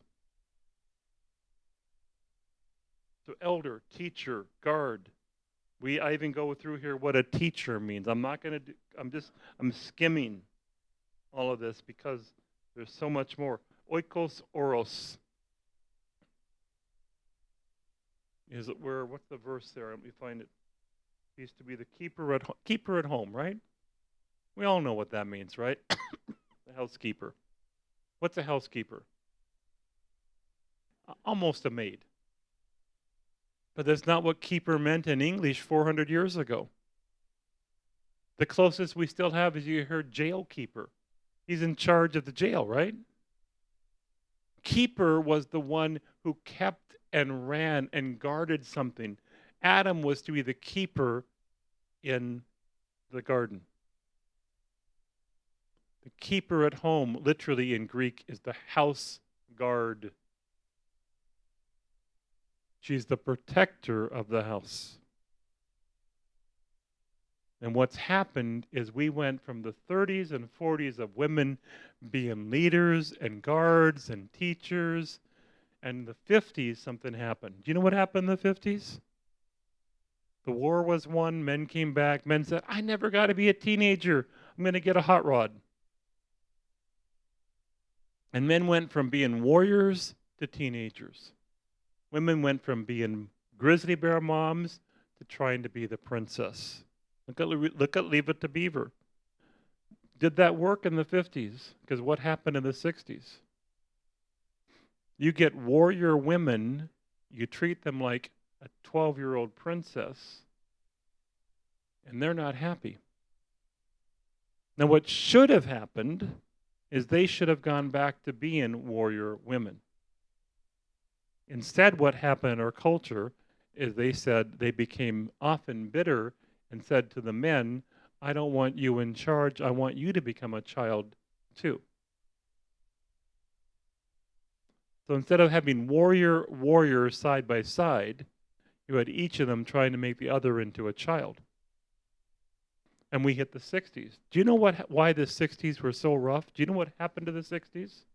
So, elder, teacher, guard. We I even go through here what a teacher means. I'm not going to do. I'm just I'm skimming all of this because there's so much more. Oikos oros. Is it where? What's the verse there? Let me find it. Used to be the keeper at ho- keeper at home, right? We all know what that means, right? the housekeeper. What's a housekeeper? Almost a maid. But that's not what keeper meant in English 400 years ago. The closest we still have is you heard jail keeper. He's in charge of the jail, right? Keeper was the one who kept and ran and guarded something. Adam was to be the keeper in the garden. The keeper at home, literally in Greek, is the house guard. She's the protector of the house. And what's happened is we went from the 30s and 40s of women being leaders and guards and teachers. And the 50s, something happened. Do you know what happened in the 50s? The war was won. Men came back. Men said, I never got to be a teenager. I'm going to get a hot rod. And men went from being warriors to teenagers. Women went from being grizzly bear moms to trying to be the princess. Look at, look at Leave It to Beaver. Did that work in the 50s? Because what happened in the 60s? You get warrior women, you treat them like a 12 year old princess, and they're not happy. Now, what should have happened is they should have gone back to being warrior women. Instead, what happened in our culture is they said they became often bitter and said to the men, I don't want you in charge. I want you to become a child too. So instead of having warrior warriors side by side, you had each of them trying to make the other into a child. And we hit the 60s. Do you know what why the 60s were so rough? Do you know what happened to the 60s?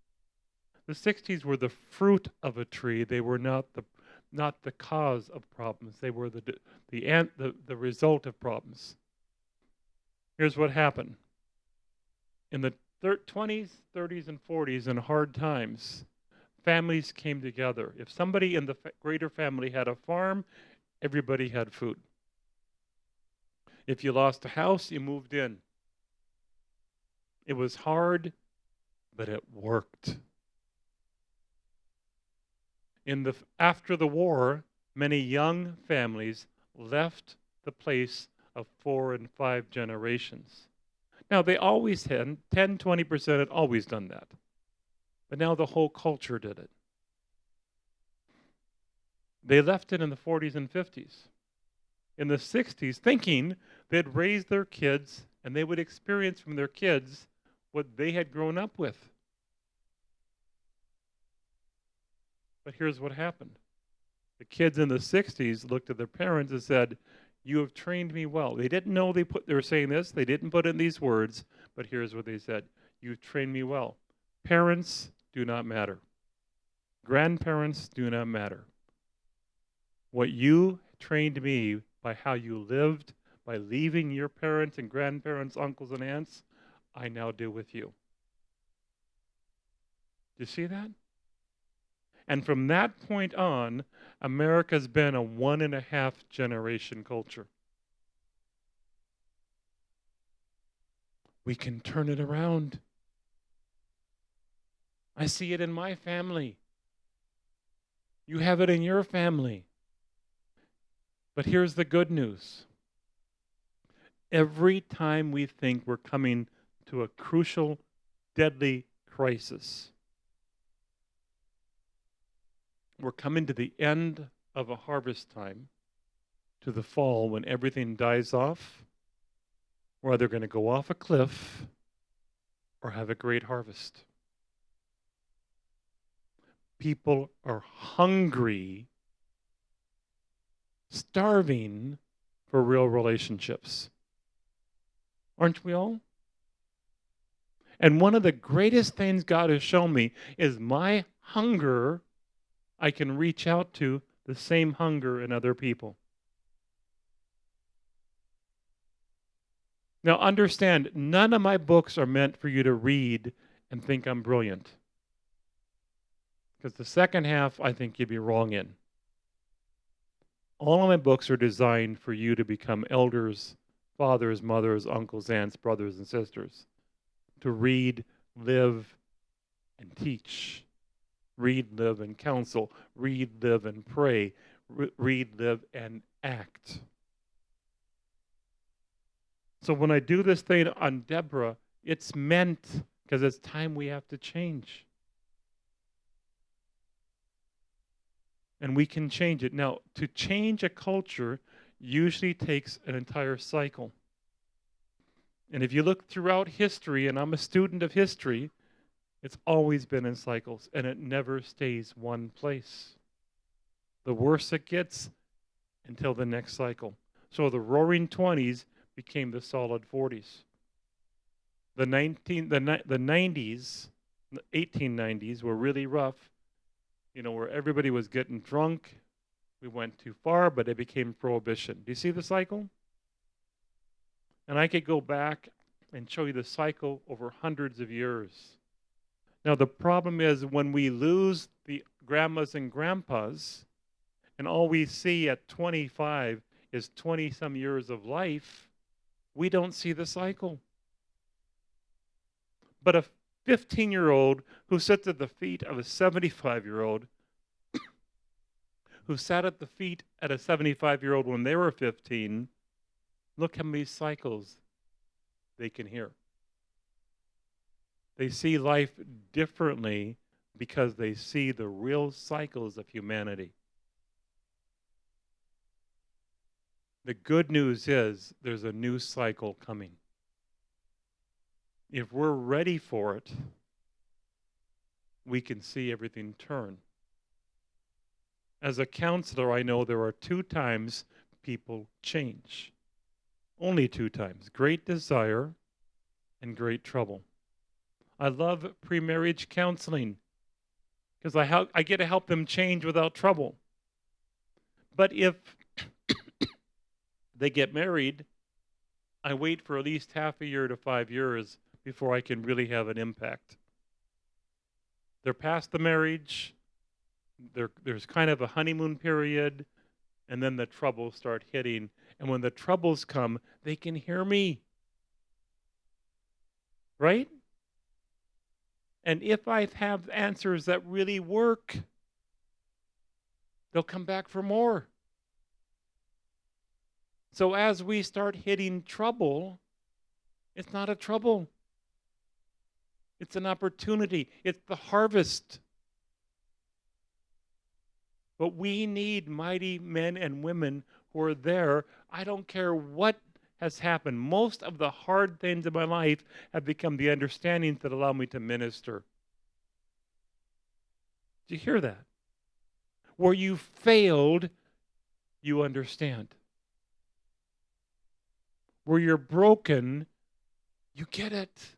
The 60s were the fruit of a tree. They were not the not the cause of problems. They were the the ant, the, the result of problems. Here's what happened. In the thir- 20s, 30s, and 40s, in hard times, families came together. If somebody in the greater family had a farm, everybody had food. If you lost a house, you moved in. It was hard, but it worked. In the after the war, many young families left the place of four and five generations. Now they always had 10, 20% had always done that. But now the whole culture did it. They left it in the 40s and 50s. In the 60s, thinking they'd raise their kids and they would experience from their kids what they had grown up with. But here's what happened the kids in the 60s looked at their parents and said, You have trained me well. They didn't know they put they were saying this, they didn't put in these words, but here's what they said. You've trained me well. Parents do not matter. Grandparents do not matter. What you trained me by how you lived, by leaving your parents and grandparents, uncles and aunts, I now do with you. Do you see that? And from that point on, America's been a one and a half generation culture. We can turn it around. I see it in my family. You have it in your family. But here's the good news every time we think we're coming to a crucial, deadly crisis, we're coming to the end of a harvest time, to the fall when everything dies off. We're either going to go off a cliff or have a great harvest. People are hungry, starving for real relationships. Aren't we all? And one of the greatest things God has shown me is my hunger I can reach out to the same hunger in other people. Now, understand, none of my books are meant for you to read and think I'm brilliant. Because the second half, I think you'd be wrong in. All of my books are designed for you to become elders, fathers, mothers, uncles, aunts, brothers, and sisters. To read, live, and teach read, live, and counsel, read, live, and pray, Re- read, live, and act. So when I do this thing on Deborah, it's meant because it's time we have to change. And we can change it. Now, to change a culture usually takes an entire cycle. And if you look throughout history, and I'm a student of history, it's always been in cycles, and it never stays one place. The worse it gets until the next cycle. So the roaring 20s became the solid 40s. The 19 the the 90s, the 1890s were really rough. You know, where everybody was getting drunk. We went too far, but it became prohibition. Do you see the cycle? And I could go back and show you the cycle over hundreds of years. Now, the problem is when we lose the grandmas and grandpas, and all we see at 25 is 20 some years of life, we don't see the cycle. But a 15 year old who sits at the feet of a 75 year old who sat at the feet at a 75 year old when they were 15, look how many cycles they can hear. They see life differently because they see the real cycles of humanity. The good news is there's a new cycle coming. If we're ready for it, we can see everything turn. As a counselor, I know there are two times people change. Only two times great desire and great trouble. I love pre-marriage counseling because I, help, I get to help them change without trouble. But if they get married, I wait for at least half a year to five years before I can really have an impact. They're past the marriage, there's kind of a honeymoon period, and then the troubles start hitting. And when the troubles come, they can hear me. Right? And if I have answers that really work, they'll come back for more. So as we start hitting trouble, it's not a trouble. It's an opportunity. It's the harvest. But we need mighty men and women who are there. I don't care what has happened. Most of the hard things in my life have become the understandings that allow me to minister. Do you hear that? Where you failed, you understand. Where you're broken, you get it.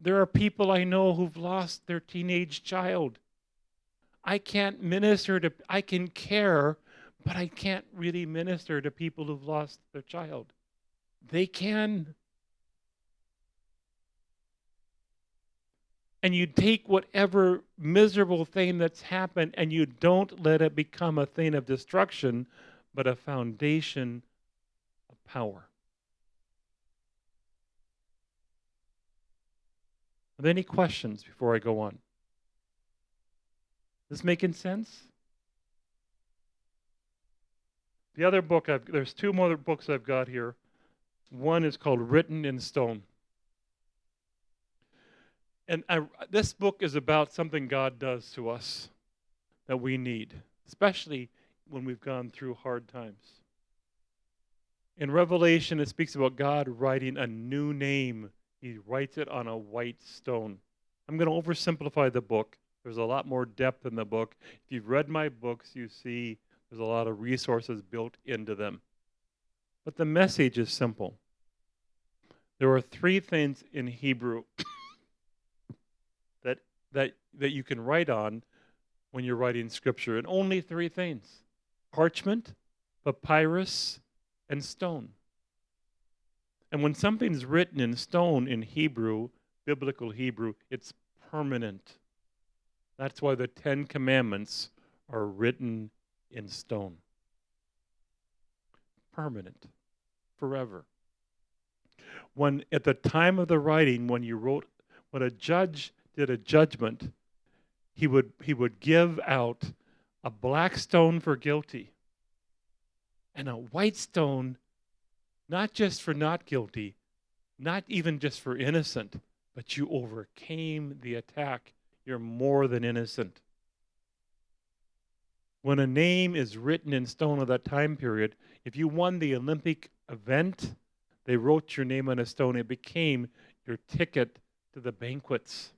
There are people I know who've lost their teenage child. I can't minister to, I can care but I can't really minister to people who've lost their child. They can. And you take whatever miserable thing that's happened and you don't let it become a thing of destruction, but a foundation of power. Are there any questions before I go on? Is This making sense? The other book, I've, there's two more books I've got here. One is called Written in Stone. And I, this book is about something God does to us that we need, especially when we've gone through hard times. In Revelation, it speaks about God writing a new name. He writes it on a white stone. I'm going to oversimplify the book. There's a lot more depth in the book. If you've read my books, you see there's a lot of resources built into them. But the message is simple. There are three things in Hebrew that, that, that you can write on when you're writing scripture, and only three things parchment, papyrus, and stone. And when something's written in stone in Hebrew, biblical Hebrew, it's permanent. That's why the Ten Commandments are written in stone. Permanent, forever. When at the time of the writing, when you wrote, when a judge did a judgment, he would he would give out a black stone for guilty and a white stone not just for not guilty, not even just for innocent, but you overcame the attack. You're more than innocent. When a name is written in stone of that time period, if you won the Olympic event, they wrote your name on a stone. It became your ticket to the banquets.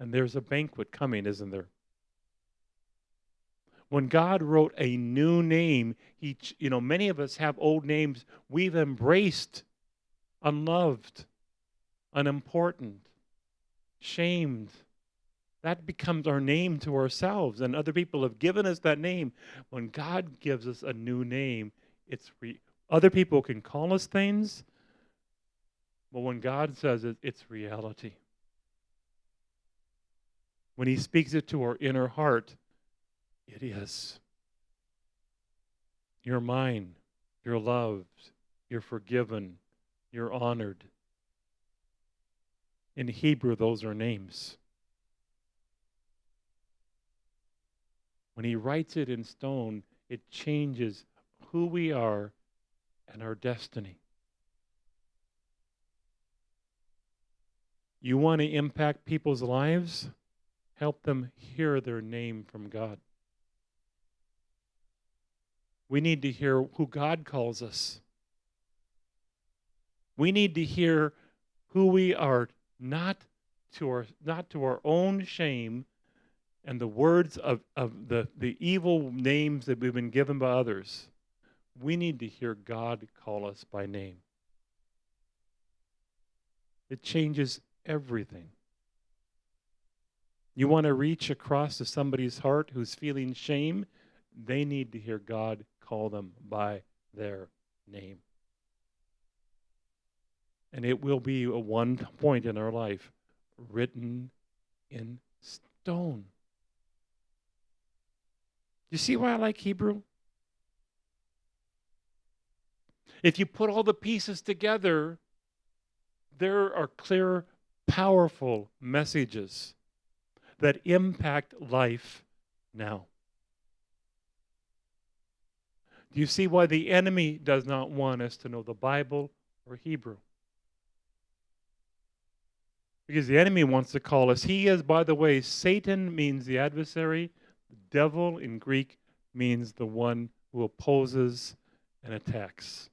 And there's a banquet coming, isn't there? When God wrote a new name, he, you know, many of us have old names we've embraced, unloved, unimportant, shamed, that becomes our name to ourselves and other people have given us that name when god gives us a new name it's other people can call us things but when god says it it's reality when he speaks it to our inner heart it is you're mine you're loved you're forgiven You're honored. In Hebrew, those are names. When he writes it in stone, it changes who we are and our destiny. You want to impact people's lives? Help them hear their name from God. We need to hear who God calls us. We need to hear who we are, not to our, not to our own shame and the words of, of the, the evil names that we've been given by others. We need to hear God call us by name. It changes everything. You want to reach across to somebody's heart who's feeling shame? They need to hear God call them by their name. And it will be a one point in our life written in stone. You see why I like Hebrew? If you put all the pieces together, there are clear, powerful messages that impact life now. Do you see why the enemy does not want us to know the Bible or Hebrew? Because the enemy wants to call us. He is, by the way, Satan means the adversary. The devil in Greek means the one who opposes and attacks.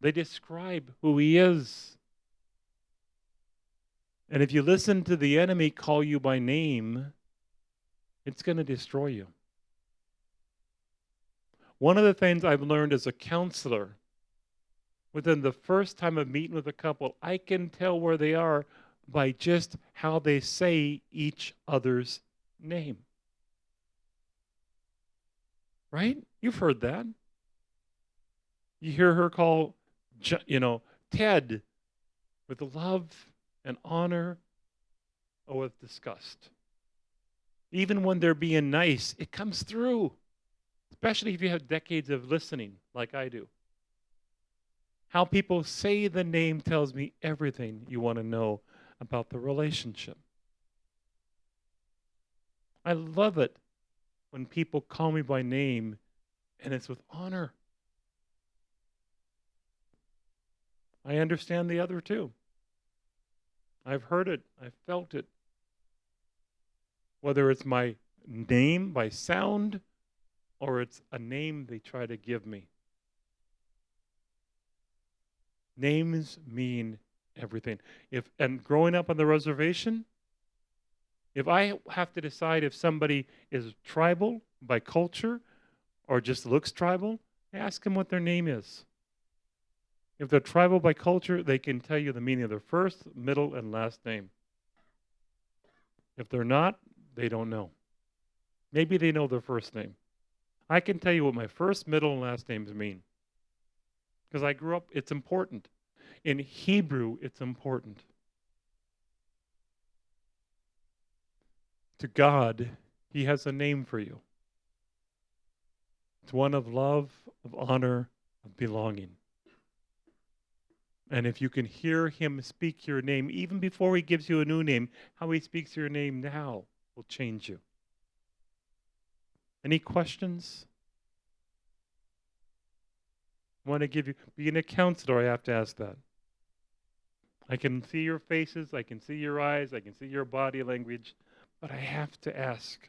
They describe who he is. And if you listen to the enemy call you by name, it's going to destroy you. One of the things I've learned as a counselor, within the first time of meeting with a couple, I can tell where they are by just how they say each other's name. Right? You've heard that. You hear her call, you know, Ted with love and honor or with disgust. Even when they're being nice, it comes through especially if you have decades of listening like I do. How people say the name tells me everything you want to know about the relationship. I love it when people call me by name and it's with honor. I understand the other too. I've heard it, I've felt it. Whether it's my name by sound or it's a name they try to give me. Names mean everything. If and growing up on the reservation, if I have to decide if somebody is tribal by culture or just looks tribal, ask them what their name is. If they're tribal by culture, they can tell you the meaning of their first, middle, and last name. If they're not, they don't know. Maybe they know their first name. I can tell you what my first, middle, and last names mean. Because I grew up, it's important. In Hebrew, it's important. To God, He has a name for you. It's one of love, of honor, of belonging. And if you can hear Him speak your name, even before He gives you a new name, how He speaks your name now will change you. Any questions? I want to give you, being a counselor, I have to ask that. I can see your faces, I can see your eyes, I can see your body language, but I have to ask.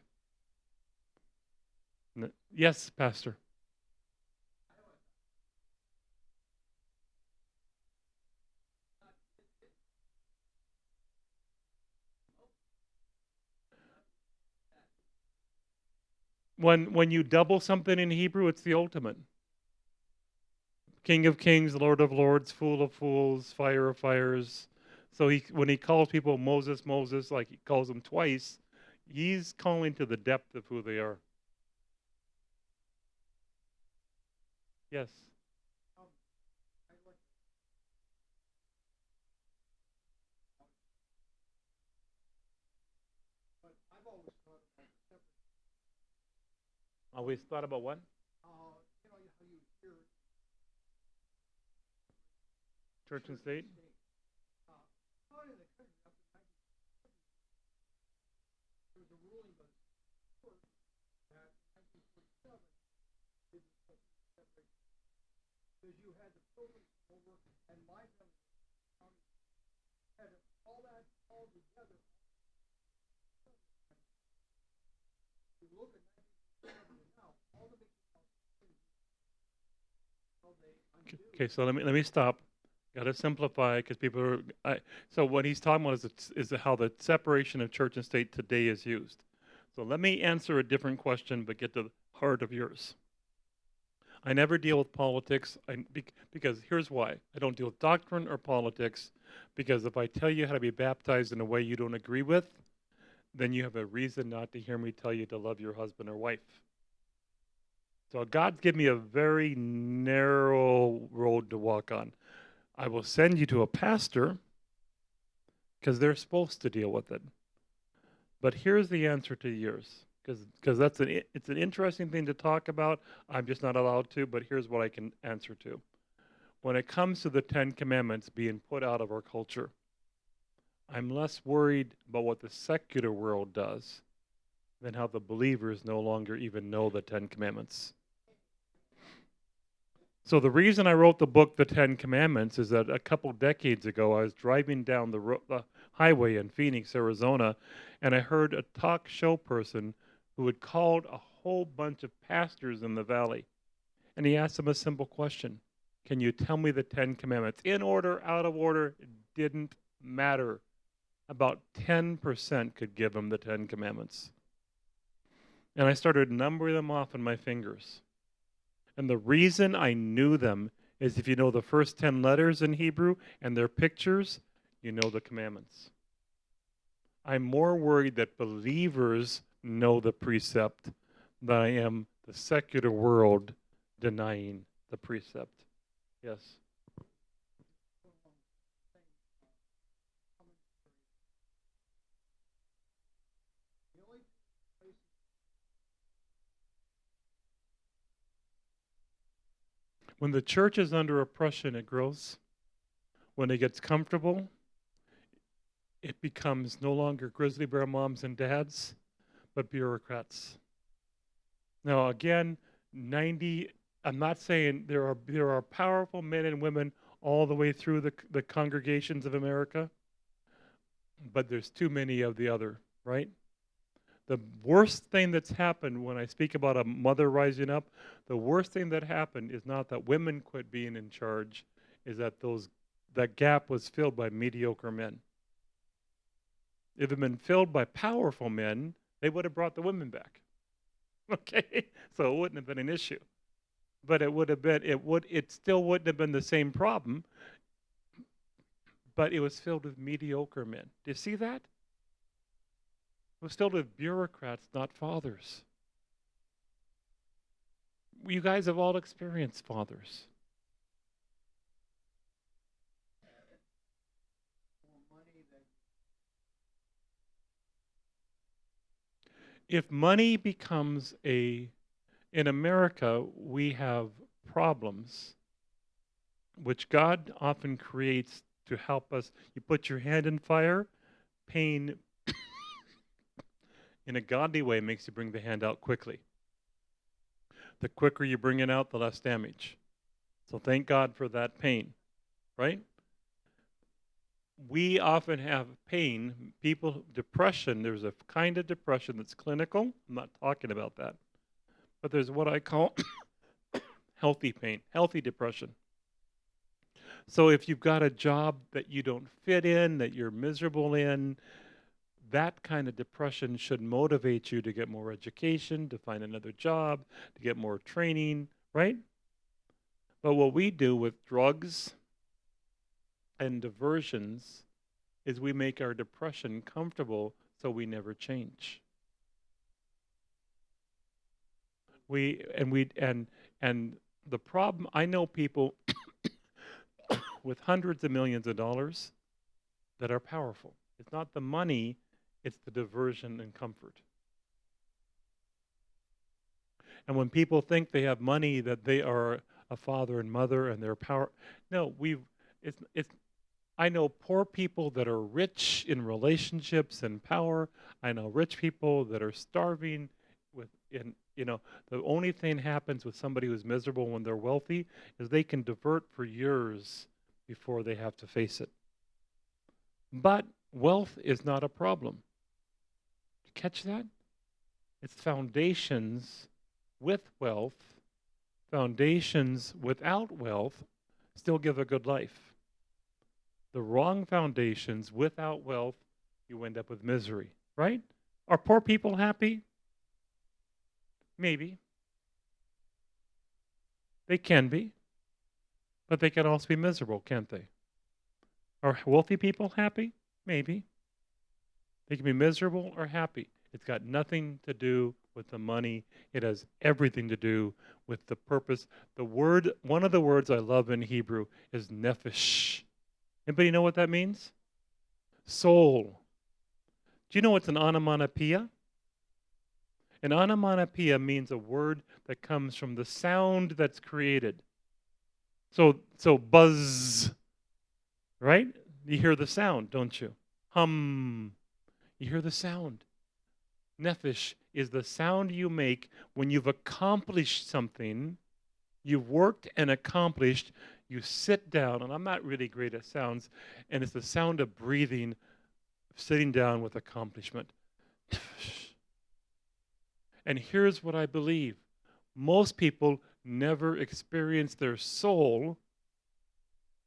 Yes, Pastor. when when you double something in Hebrew, it's the ultimate. King of Kings, Lord of Lords, Fool of Fools, Fire of Fires. So he when he calls people Moses, Moses, like he calls them twice, he's calling to the depth of who they are. Yes. Always thought about what? church and state? Okay, so let me let me stop. Got to simplify because people are. I, so what he's talking about is it's- is how the separation of church and state today is used. So let me answer a different question, but get to the heart of yours. I never deal with politics. I, because here's why: I don't deal with doctrine or politics. Because if I tell you how to be baptized in a way you don't agree with, then you have a reason not to hear me tell you to love your husband or wife. So God's given me a very narrow road to walk on. I will send you to a pastor because they're supposed to deal with it. But here's the answer to yours because that's an it's an interesting thing to talk about. I'm just not allowed to, but here's what I can answer to. When it comes to the 10 commandments being put out of our culture, I'm less worried about what the secular world does than how the believers no longer even know the Ten Commandments. So, the reason I wrote the book, The Ten Commandments, is that a couple decades ago, I was driving down the, the highway in Phoenix, Arizona, and I heard a talk show person who had called a whole bunch of pastors in the valley. And he asked them a simple question Can you tell me the Ten Commandments? In order, out of order, it didn't matter. About 10% could give him the Ten Commandments. And I started numbering them off on my fingers. And the reason I knew them is if you know the first 10 letters in Hebrew and their pictures, you know the commandments. I'm more worried that believers know the precept than I am the secular world denying the precept. Yes. When the church is under oppression, it grows. When it gets comfortable, it becomes no longer grizzly bear moms and dads, but bureaucrats. Now, again, 90, I'm not saying there are, there are powerful men and women all the way through the, the congregations of America, but there's too many of the other, right? The worst thing that's happened when I speak about a mother rising up, the worst thing that happened is not that women quit being in charge, is that those that gap was filled by mediocre men. If it had been filled by powerful men, they would have brought the women back. Okay? So it wouldn't have been an issue. But it would have been it would it still wouldn't have been the same problem. But it was filled with mediocre men. Do you see that? Was filled with bureaucrats, not fathers. You guys have all experienced fathers. If money becomes a, in America, we have problems which God often creates to help us. You put your hand in fire, pain in a godly way makes you bring the hand out quickly. The quicker you bring it out, the less damage. So thank God for that pain, right? We often have pain. People, depression, there's a kind of depression that's clinical. I'm not talking about that. But there's what I call healthy pain, healthy depression. So if you've got a job that you don't fit in, that you're miserable in, that kind of depression should motivate you to get more education, to find another job, to get more training, right? But what we do with drugs and diversions is we make our depression comfortable so we never change. We and we and and the problem I know people with hundreds of millions of dollars that are powerful. It's not the money, it's the diversion and comfort. And when people think they have money, that they are a father and mother and they're power. No, we've it's it's I know poor people that are rich in relationships and power. I know rich people that are starving with in you know, the only thing happens with somebody who's miserable when they're wealthy is they can divert for years before they have to face it. But wealth is not a problem. Catch that? It's foundations with wealth, foundations without wealth still give a good life. The wrong foundations without wealth, you end up with misery, right? Are poor people happy? Maybe. They can be, but they can also be miserable, can't they? Are wealthy people happy? Maybe. They can be miserable or happy. It's got nothing to do with the money. It has everything to do with the purpose. The word, one of the words I love in Hebrew is nephesh. Anybody know what that means? Soul. Do you know what's an onomatopoeia? An onomatopoeia means a word that comes from the sound that's created. So, so buzz, right? You hear the sound, don't you? Hum. You hear the sound. Nephesh is the sound you make when you've accomplished something, you've worked and accomplished, you sit down, and I'm not really great at sounds, and it's the sound of breathing, sitting down with accomplishment. And here's what I believe most people never experience their soul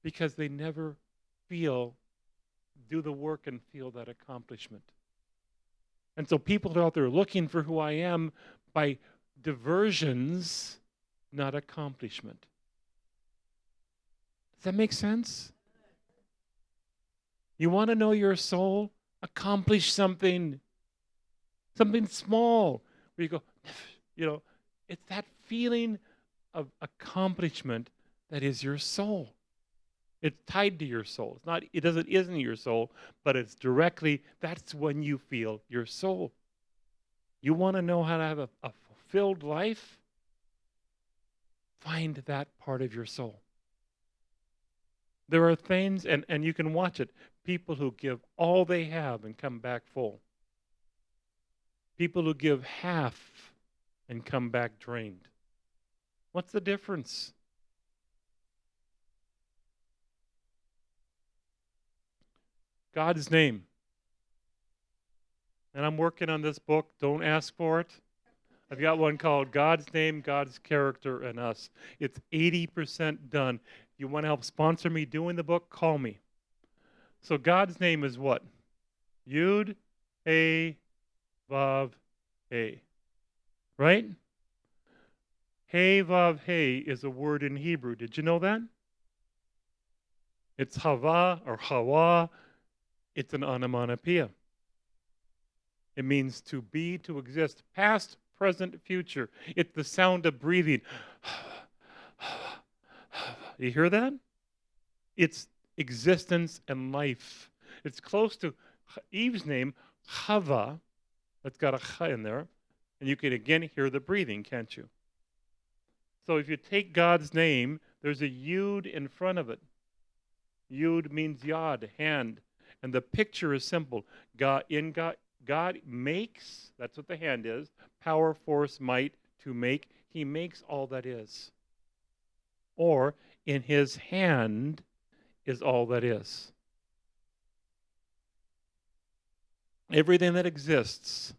because they never feel, do the work and feel that accomplishment. And so people are out there looking for who I am by diversions, not accomplishment. Does that make sense? You want to know your soul? Accomplish something, something small where you go, you know, it's that feeling of accomplishment that is your soul. It's tied to your soul. It's not, it doesn't isn't your soul, but it's directly, that's when you feel your soul. You want to know how to have a, a fulfilled life? Find that part of your soul. There are things, and, and you can watch it, people who give all they have and come back full. People who give half and come back drained. What's the difference? God's name. And I'm working on this book. Don't ask for it. I've got one called God's Name, God's Character, and Us. It's 80% done. If you want to help sponsor me doing the book, call me. So God's name is what? Yud, A, Vav, He. Right? Hey Vav Hey is a word in Hebrew. Did you know that? It's Hava or Hawa. It's an onomatopoeia. It means to be, to exist, past, present, future. It's the sound of breathing. You hear that? It's existence and life. It's close to Eve's name, Chava. that's got a ch in there. And you can again hear the breathing, can't you? So if you take God's name, there's a yud in front of it. Yud means yod, hand. And the picture is simple. God in God God makes, that's what the hand is, power, force, might to make. He makes all that is. Or in his hand is all that is. Everything that exists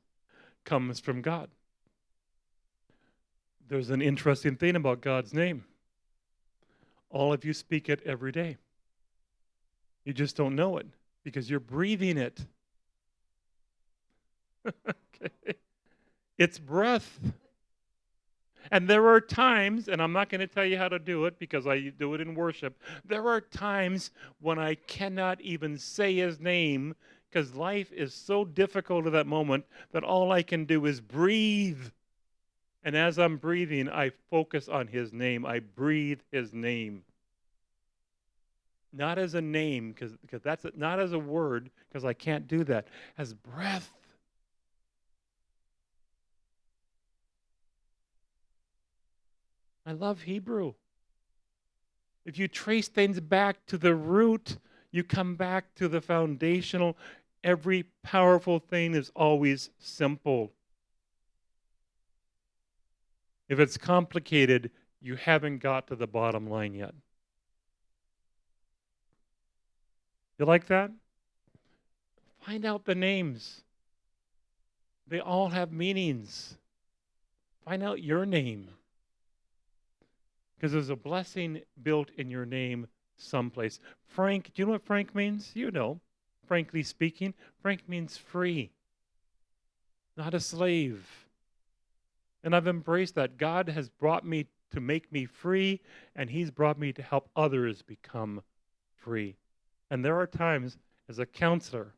comes from God. There's an interesting thing about God's name. All of you speak it every day. You just don't know it because you're breathing it. okay. It's breath. And there are times, and I'm not going to tell you how to do it because I do it in worship. There are times when I cannot even say his name because life is so difficult at that moment that all I can do is breathe. And as I'm breathing, I focus on his name. I breathe his name. Not as a name, because that's a, not as a word, because I can't do that. As breath. I love Hebrew. If you trace things back to the root, you come back to the foundational. Every powerful thing is always simple. If it's complicated, you haven't got to the bottom line yet. You like that? Find out the names. They all have meanings. Find out your name. Because there's a blessing built in your name someplace. Frank, do you know what Frank means? You know. Frankly speaking, Frank means free, not a slave. And I've embraced that. God has brought me to make me free, and He's brought me to help others become free. And there are times as a counselor,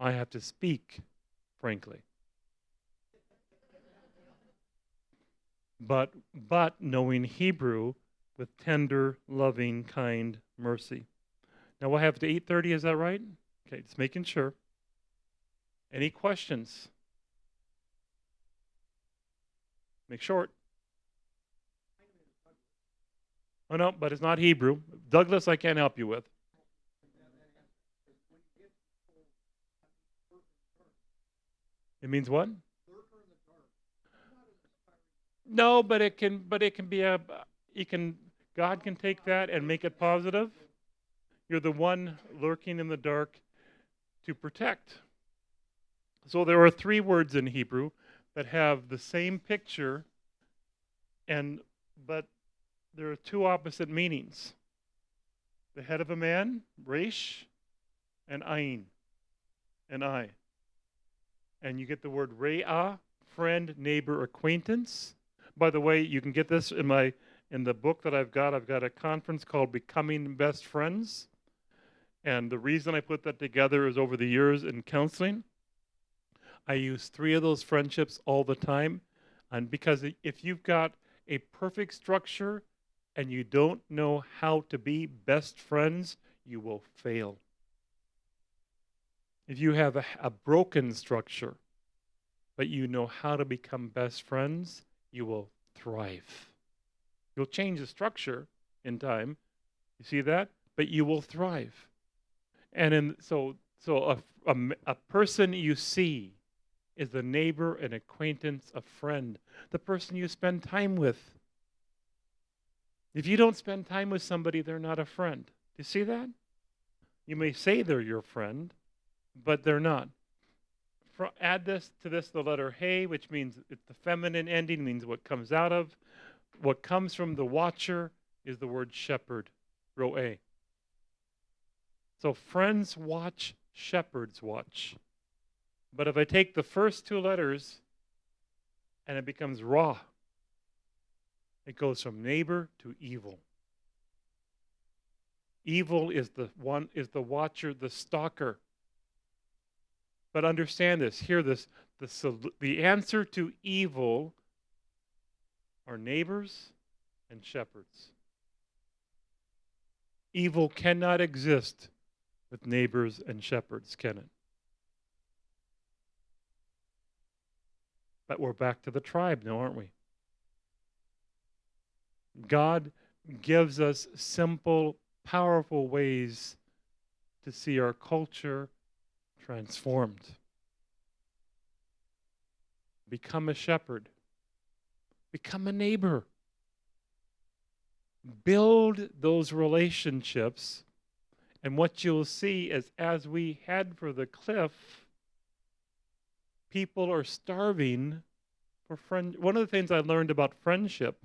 I have to speak frankly. But, but knowing Hebrew with tender, loving, kind mercy. Now we'll have to 8:30. Is that right? Okay, just making sure. Any questions? Make short. Oh no, but it's not Hebrew. Douglas, I can't help you with. It means what? No, but it can but it can be a you can God can take that and make it positive. You're the one lurking in the dark to protect. So there are three words in Hebrew that have the same picture and but there are two opposite meanings. The head of a man, resh, and ayin, and I. And you get the word re'ah, friend, neighbor, acquaintance. By the way, you can get this in my in the book that I've got. I've got a conference called Becoming Best Friends. And the reason I put that together is over the years in counseling, I use three of those friendships all the time. And because if you've got a perfect structure and you don't know how to be best friends, you will fail. If you have a, a broken structure, but you know how to become best friends, you will thrive. You'll change the structure in time. You see that? But you will thrive. And in, so, so a, a, a person you see is a neighbor, an acquaintance, a friend, the person you spend time with. If you don't spend time with somebody, they're not a friend. Do you see that? You may say they're your friend, but they're not. Add this to this the letter hey, which means it's the feminine ending, means what comes out of. What comes from the watcher is the word shepherd, roe. So friends watch, shepherds watch. But if I take the first two letters and it becomes raw, it goes from neighbor to evil. Evil is the one is the watcher, the stalker. But understand this, hear this, the, the answer to evil are neighbors and shepherds. Evil cannot exist with neighbors and shepherds, can it? But we're back to the tribe now, aren't we? God gives us simple, powerful ways to see our culture transformed. Become a shepherd, become a neighbor. Build those relationships. And what you'll see is as we head for the cliff, people are starving for friend. One of the things I learned about friendship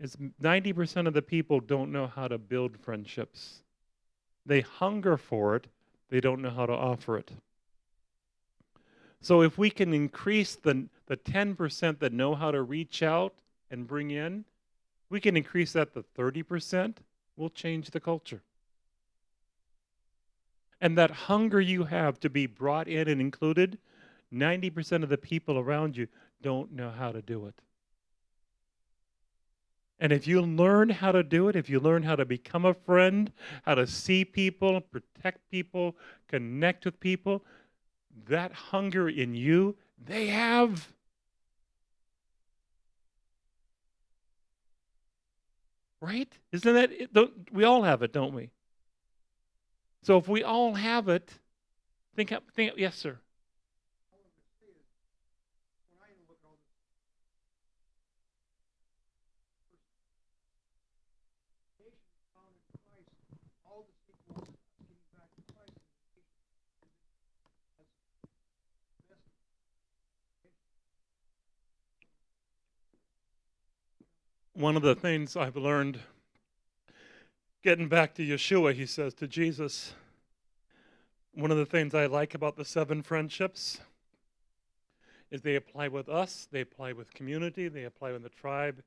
is 90% of the people don't know how to build friendships. They hunger for it, they don't know how to offer it. So if we can increase the, the 10% that know how to reach out and bring in, we can increase that to 30%, we'll change the culture. And that hunger you have to be brought in and included, 90% of the people around you don't know how to do it. And if you learn how to do it, if you learn how to become a friend, how to see people, protect people, connect with people, that hunger in you, they have. Right? Isn't that it? We all have it, don't we? So if we all have it, think think yes, sir. One of the things I've learned, getting back to Yeshua, he says to Jesus, one of the things I like about the seven friendships is they apply with us, they apply with community, they apply with the tribe,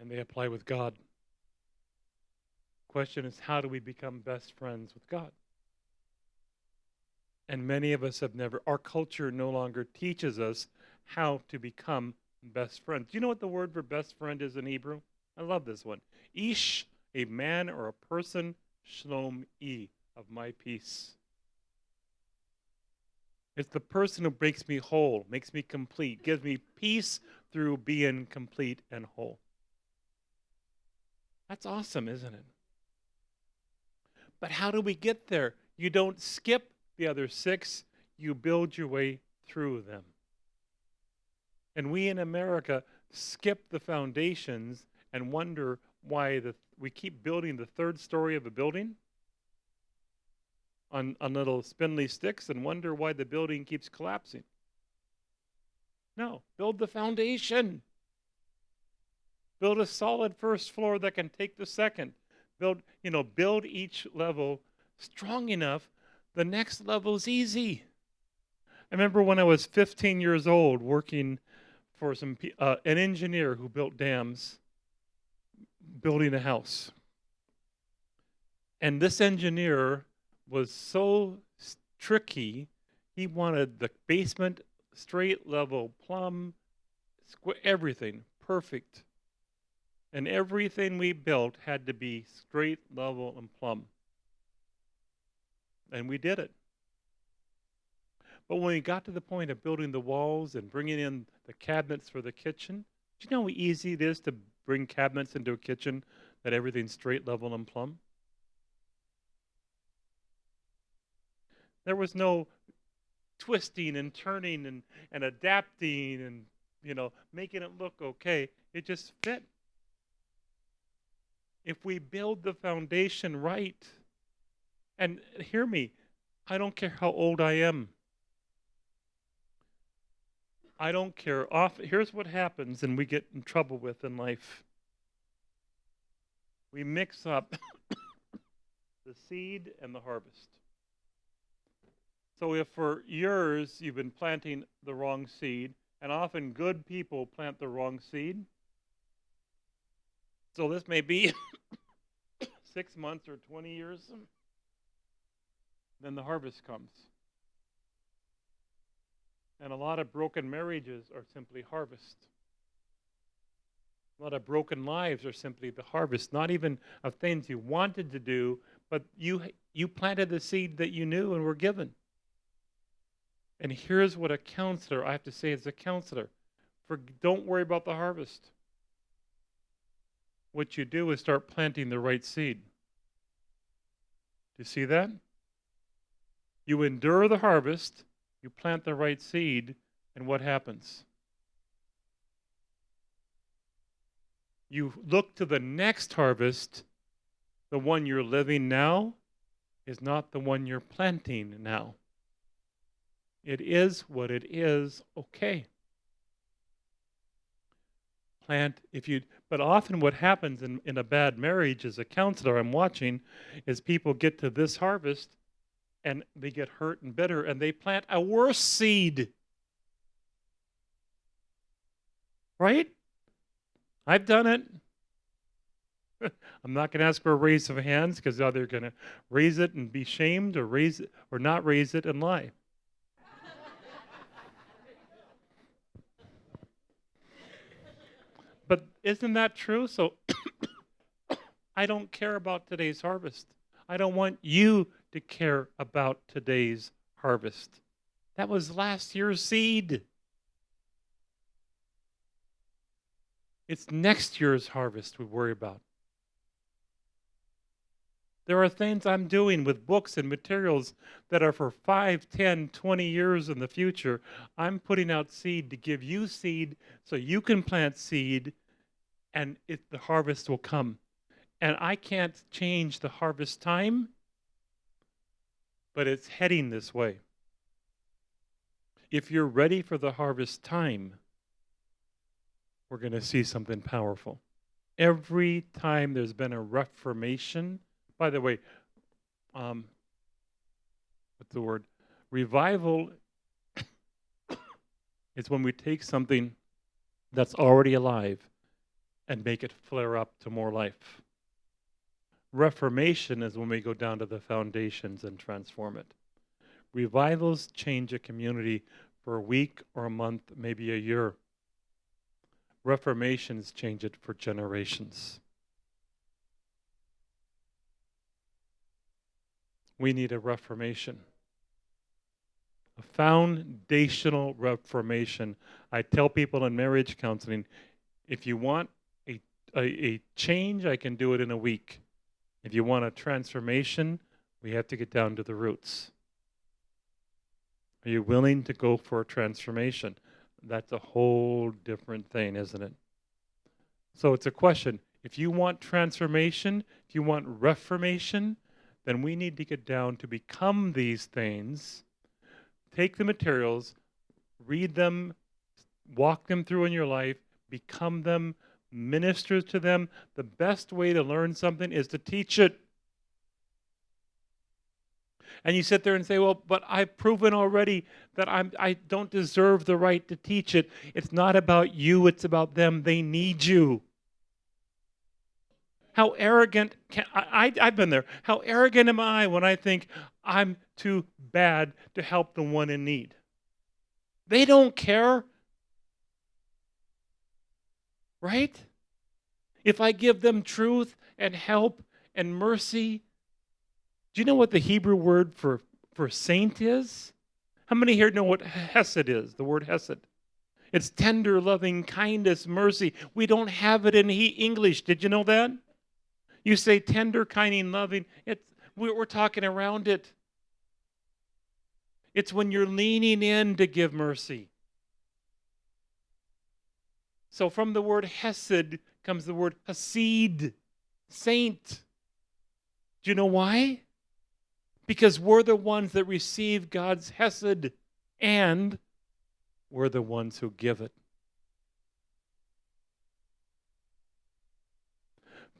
and they apply with God. Question is, how do we become best friends with God? And many of us have never, our culture no longer teaches us how to become best friends. Do you know what the word for best friend is in Hebrew? I love this one. Ish, a man or a person, shalom e, of my peace. It's the person who makes me whole, makes me complete, gives me peace through being complete and whole. That's awesome, isn't it? But how do we get there? You don't skip the other six, you build your way through them. And we in America skip the foundations and wonder why the, we keep building the third story of a building on, on little spindly sticks and wonder why the building keeps collapsing. No, build the foundation. Build a solid first floor that can take the second. Build, you know, build each level strong enough. The next level is easy. I remember when I was 15 years old working for some uh, an engineer who built dams, building a house. And this engineer was so tricky. He wanted the basement straight, level, plumb, everything perfect. And everything we built had to be straight, level, and plumb. And we did it. But when we got to the point of building the walls and bringing in the cabinets for the kitchen, do you know how easy it is to bring cabinets into a kitchen that everything's straight, level, and plumb? There was no twisting and turning and, and adapting and you know making it look okay. It just fit. If we build the foundation right, and hear me, I don't care how old I am. I don't care. Off here's what happens and we get in trouble with in life. We mix up the seed and the harvest. So if for years you've been planting the wrong seed, and often good people plant the wrong seed, so this may be six months or 20 years, then the harvest comes. And a lot of broken marriages are simply harvest. A lot of broken lives are simply the harvest, not even of things you wanted to do, but you, you planted the seed that you knew and were given. And here's what a counselor, I have to say as a counselor, for don't worry about the harvest. What you do is start planting the right seed. Do you see that? You endure the harvest, you plant the right seed, and what happens? You look to the next harvest, the one you're living now is not the one you're planting now. It is what it is, okay. Plant, if you, but often what happens in, in a bad marriage as a counselor I'm watching is people get to this harvest and they get hurt and bitter and they plant a worse seed. Right? I've done it. I'm not going to ask for a raise of hands because either you're going to raise it and be shamed or raise it or not raise it and lie. But isn't that true? So I don't care about today's harvest. I don't want you to care about today's harvest. That was last year's seed. It's next year's harvest we worry about. There are things I'm doing with books and materials that are for 5, 10, 20 years in the future. I'm putting out seed to give you seed so you can plant seed and it, the harvest will come. And I can't change the harvest time, but it's heading this way. If you're ready for the harvest time, we're going to see something powerful. Every time there's been a reformation, by the way, um, what's the word? Revival is when we take something that's already alive and make it flare up to more life. Reformation is when we go down to the foundations and transform it. Revivals change a community for a week or a month, maybe a year. Reformations change it for generations. We need a reformation. A foundational reformation. I tell people in marriage counseling if you want a, a, a change, I can do it in a week. If you want a transformation, we have to get down to the roots. Are you willing to go for a transformation? That's a whole different thing, isn't it? So it's a question. If you want transformation, if you want reformation, then we need to get down to become these things, take the materials, read them, walk them through in your life, become them, minister to them. The best way to learn something is to teach it. And you sit there and say, Well, but I've proven already that I'm, I don't deserve the right to teach it. It's not about you, it's about them. They need you. How arrogant can I, I have been there. How arrogant am I when I think I'm too bad to help the one in need? They don't care. Right? If I give them truth and help and mercy, do you know what the Hebrew word for, for saint is? How many here know what hesed is? The word hesed. It's tender, loving kindness, mercy. We don't have it in he- English. Did you know that? You say tender, kind, and loving. It's, we're talking around it. It's when you're leaning in to give mercy. So from the word hesed comes the word hasid, saint. Do you know why? Because we're the ones that receive God's hesed and we're the ones who give it.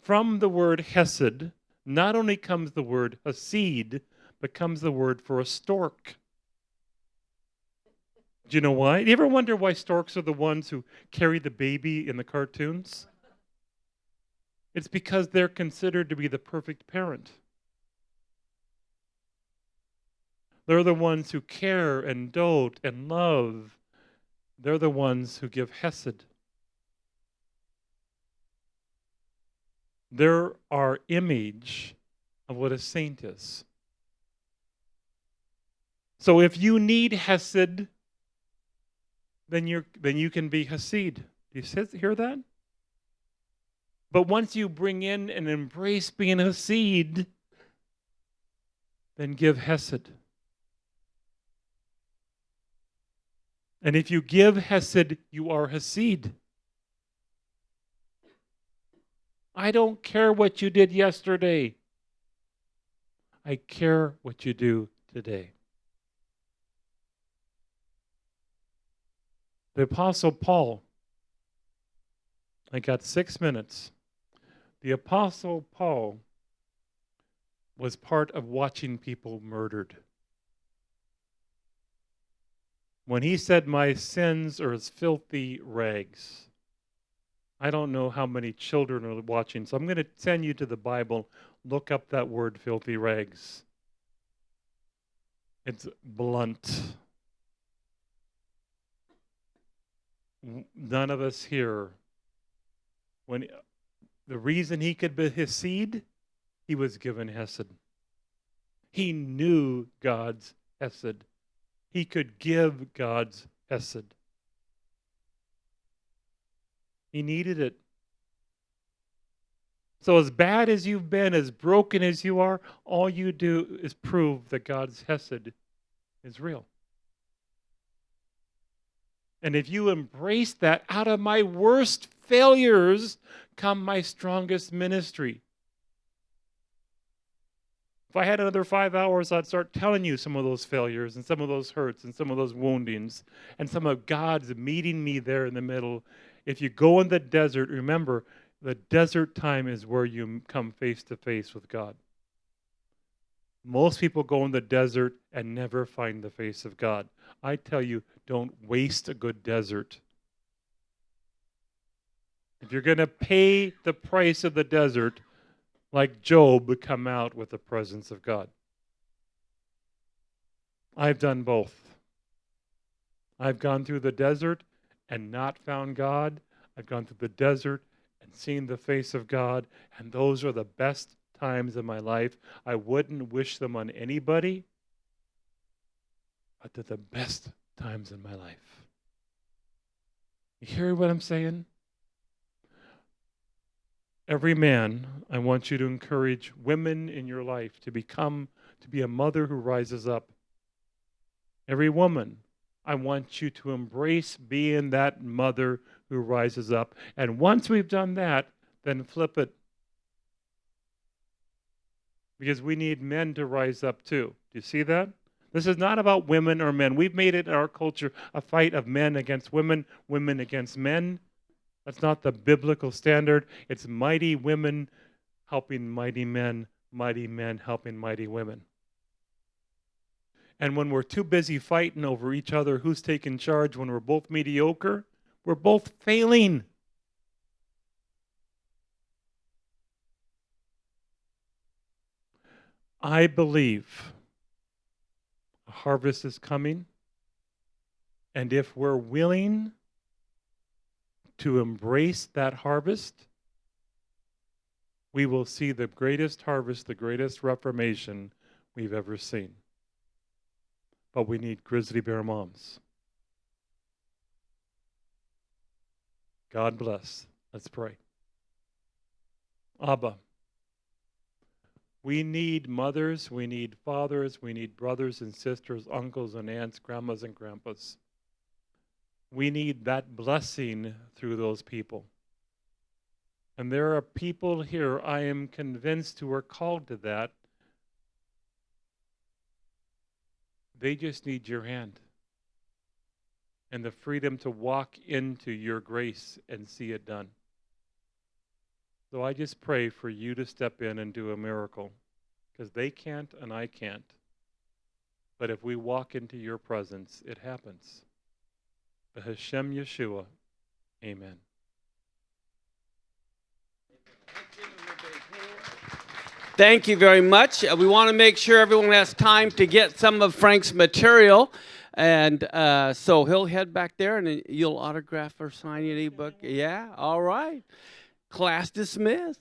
From the word hesed, not only comes the word hasid, but comes the word for a stork. Do you know why? Do you ever wonder why storks are the ones who carry the baby in the cartoons? It's because they're considered to be the perfect parent. They're the ones who care and dote and love. They're the ones who give Hesed. They're our image of what a saint is. So if you need Hesed, then you then you can be Hasid. Do you hear that? But once you bring in and embrace being Hasid, then give Hesed. And if you give Hesed, you are Hasid. I don't care what you did yesterday. I care what you do today. The Apostle Paul, I got six minutes. The Apostle Paul was part of watching people murdered. When he said, My sins are as filthy rags, I don't know how many children are watching, so I'm going to send you to the Bible. Look up that word, filthy rags. It's blunt. None of us here, when the reason he could be Hasid, he was given Hesed. He knew God's Hesed. He could give God's Hesed. He needed it. So, as bad as you've been, as broken as you are, all you do is prove that God's Hesed is real. And if you embrace that, out of my worst failures come my strongest ministry. If I had another five hours, I'd start telling you some of those failures and some of those hurts and some of those woundings and some of God's meeting me there in the middle. If you go in the desert, remember, the desert time is where you come face to face with God. Most people go in the desert and never find the face of God. I tell you, don't waste a good desert. If you're going to pay the price of the desert, like Job, come out with the presence of God. I've done both. I've gone through the desert and not found God. I've gone through the desert and seen the face of God, and those are the best times in my life. I wouldn't wish them on anybody, but they're the best times in my life. You hear what I'm saying? Every man, I want you to encourage women in your life to become, to be a mother who rises up. Every woman, I want you to embrace being that mother who rises up. And once we've done that, then flip it. Because we need men to rise up too. Do you see that? This is not about women or men. We've made it in our culture a fight of men against women, women against men. That's not the biblical standard. It's mighty women helping mighty men, mighty men helping mighty women. And when we're too busy fighting over each other who's taking charge, when we're both mediocre, we're both failing. I believe a harvest is coming. And if we're willing to embrace that harvest, we will see the greatest harvest, the greatest reformation we've ever seen. But we need grizzly bear moms. God bless. Let's pray. Abba, we need mothers, we need fathers, we need brothers and sisters, uncles and aunts, grandmas and grandpas. We need that blessing through those people. And there are people here, I am convinced, who are called to that. They just need your hand and the freedom to walk into your grace and see it done. So I just pray for you to step in and do a miracle because they can't and I can't. But if we walk into your presence, it happens. Hashem Yeshua. Amen. Thank you very much. Uh, we want to make sure everyone has time to get some of Frank's material. And uh, so he'll head back there and you'll autograph or sign any book. Yeah, all right. Class dismissed.